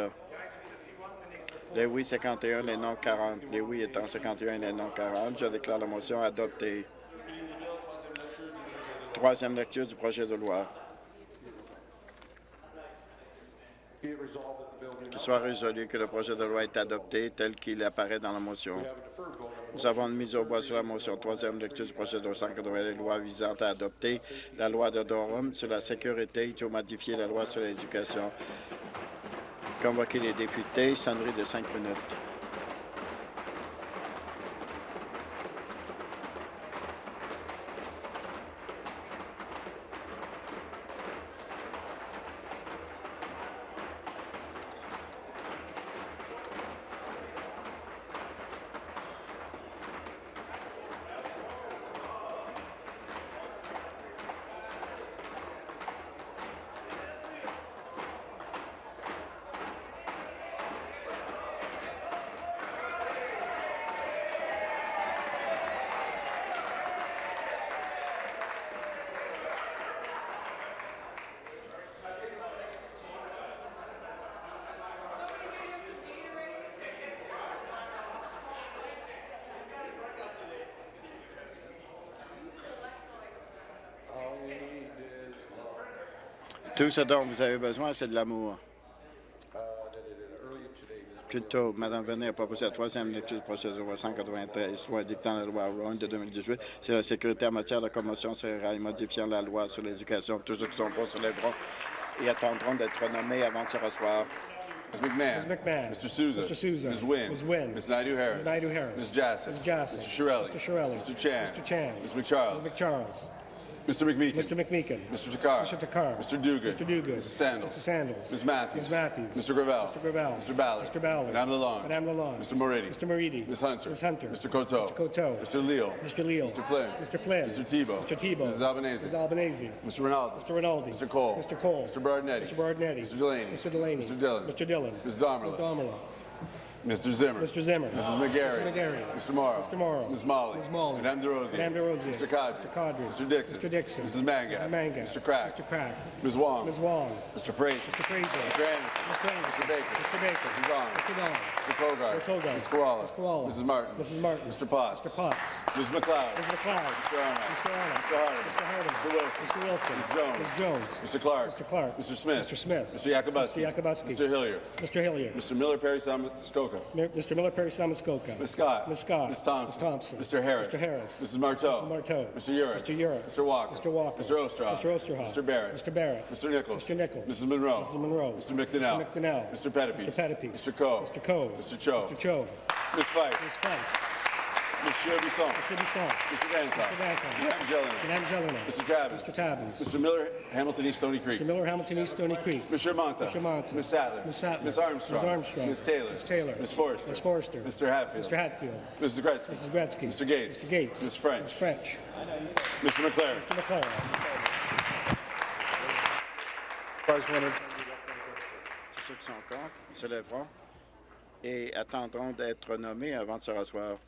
Les oui 51, les non 40. Les oui étant 51 et les non 40, je déclare la motion adoptée. Troisième lecture du projet de loi. Qu'il soit résolu que le projet de loi est adopté tel qu'il apparaît dans la motion. Nous avons une mise au voie sur la motion. Troisième lecture du projet de loi 180 des lois visant à adopter la loi de Durham sur la sécurité et modifier la loi sur l'éducation. Convoquer les députés, sonnerie de cinq minutes. Tout ce dont vous avez besoin, c'est de l'amour. Plus tôt, Mme Venay a proposé la troisième lecture du projet de loi 193, loi dictant la loi Rowan de 2018 sur la sécurité en matière de commotion cérébrale modifiant la loi sur l'éducation. Tous ceux qui sont pour se lèveront et attendront d'être nommés avant de se rasseoir. Ms. McMahon. Ms. McMahon. Mr. Souza. Mr. Souza. Ms. Wynn. Ms. Wynn. Ms. Naidu-Harris. Ms. Naidu-Harris. Ms. Jassy. Ms. Jassy. Mr. Shirelli. Mr. Shirelli. Mr. Chan. Mr. Chan. Ms. McCharles. Ms. McCharles. Mr. McMeekin. Mr. McMeekin. Mr. Takar. Mr. Takar. Mr. Duguid. Mr. Duguid. Mrs. Sandals. Mrs. Sandals. Ms. Matthews. Ms. Matthews. Mr. Gravel. Mr. Gravel. Mr. Ballard. Mr. Ballard. Madame Lalonde. Madame Lalonde. Mr. Moridi. Mr. Moridi. Ms. Hunter. Ms. Hunter. Mr. Coteau. Mr. Coteau. Mr. Leal. Mr. Leal. Mr. Flynn. Mr. Flynn. Mr. Tebow. Mr. Tebow. Mrs. Albanese. Mrs. Albanese. Mr. Ronaldo. Mr. Rinaldi. Mr. Cole. Mr. Cole. Mr. Bardinetti. Mr. Bardinetti. Mr. Delaney. Mr. Delaney. Mr. Dillon. Mr. Dillon. Ms. Damerla. Ms. Damerla. Mr. Zimmer. Mr. Zimmer. Mrs. McGarry. Mrs. McGarry. Mr. Morrow. Mr. Morrow. Ms. Molly. Ms. Molly. Madame DeRosier. Madame DeRosier. Mr. Cadre. Mr. Cadre. Mr. Dixon. Mr. Dixon. Mrs. Manga. Mrs. Manga. Mr. Crack. Mr. Crack. Ms. Wong. Ms. Wong. Mr. Fraser. Mr. Fraser. Mr. Anderson. Mr. Anderson. Mr. Baker. Mr. Baker. Mrs. Vaughn. Mr. Don. Ms. Hogarth. Ms. Hogarth. Ms. Koala. Ms. Koala. Mrs. Martin. Mrs. Martin. Mr. Potts. Mr. Potts. Ms. McLeod. Ms. McLeod. Mr. Arnott. Mr. Arnott. Mr. Hardeman. Mr. Hardeman. Mr. Wilson. Mr. Wilson. Ms. Jones. Ms. Jones. Mr. Clark. Mr. Clark. Mr. Smith. Mr. Smith. Mr. Yakubuski. Mr. Yakubuski. Mr. Hillier. Mr. Hillier. Mr. Miller Perry Skoka. Mr. Miller Perry Samuskoka. Ms. Scott. Ms. Scott. Ms. Thompson. Ms. Thompson. Mr. Harris. Mr. Harris. Mrs. Marteau. Mrs. Marteau. Mr. Urich. Mr. Urich. Mr. Walker. Mr. Walker. Mr. Ostroff. Mr. Osterhoff. Mr. Barrett. Mr. Barrett. Mr. Nichols. Mr. Nichols. Mrs. Monroe. Mrs. Monroe. Mr. McDonnell. Mr. McDonnell. Mr. Pettipies. Mr. Pettipies. Mr. Coe. Mr. Coe. Mr. Cho. Mr. Cho. Ms. Fife. Ms. Fife. Monsieur Bisson. Mr. Bisson. Mr. Dancock. Mr. Dancock. Madame Jelena. Madame Jelena. Mr. Tabbins. Mr. Tabbins. Mr. Miller, Hamilton East Stony Creek. Mr. Miller, Hamilton East Stony Creek. Mr. Monta. Mr. Monta. Ms. Sattler. Ms. Sattler. Ms. Armstrong. Ms. Armstrong. Ms. Taylor. Ms. Taylor. Ms. Forrester. Ms. Forrester. Mr. Hatfield. Mr. Hatfield. Mrs. Gretzky. Mrs. Gretzky. Mr. Gates. Mr. Gates. Ms. French. Ms. French. Mr. McLaren. Mr. McLaren. Tous ceux qui sont contre se lèveront et attendront d'être nommés avant de se rasseoir.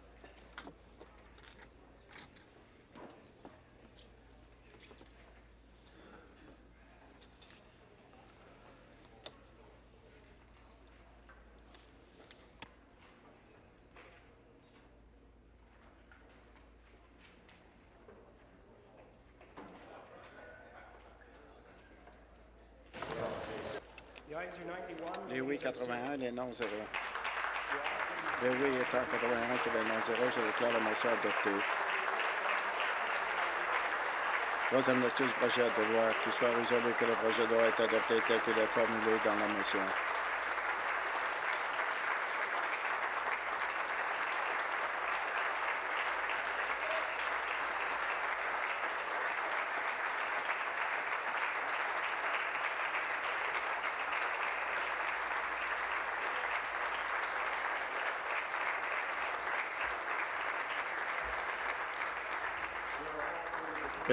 The ayes are 91. Les oui 81, les non 0. Les oui étant 81, c'est les non 0. Je déclare la motion adoptée. Troisième lecture du projet de loi, qu'il soit résolu que le projet de loi est adopté tel qu'il est formulé dans la motion.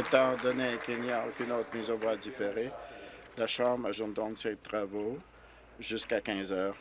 Étant donné qu'il n'y a aucune autre mise au voie différée, la Chambre ajoute donc ses travaux jusqu'à 15 heures.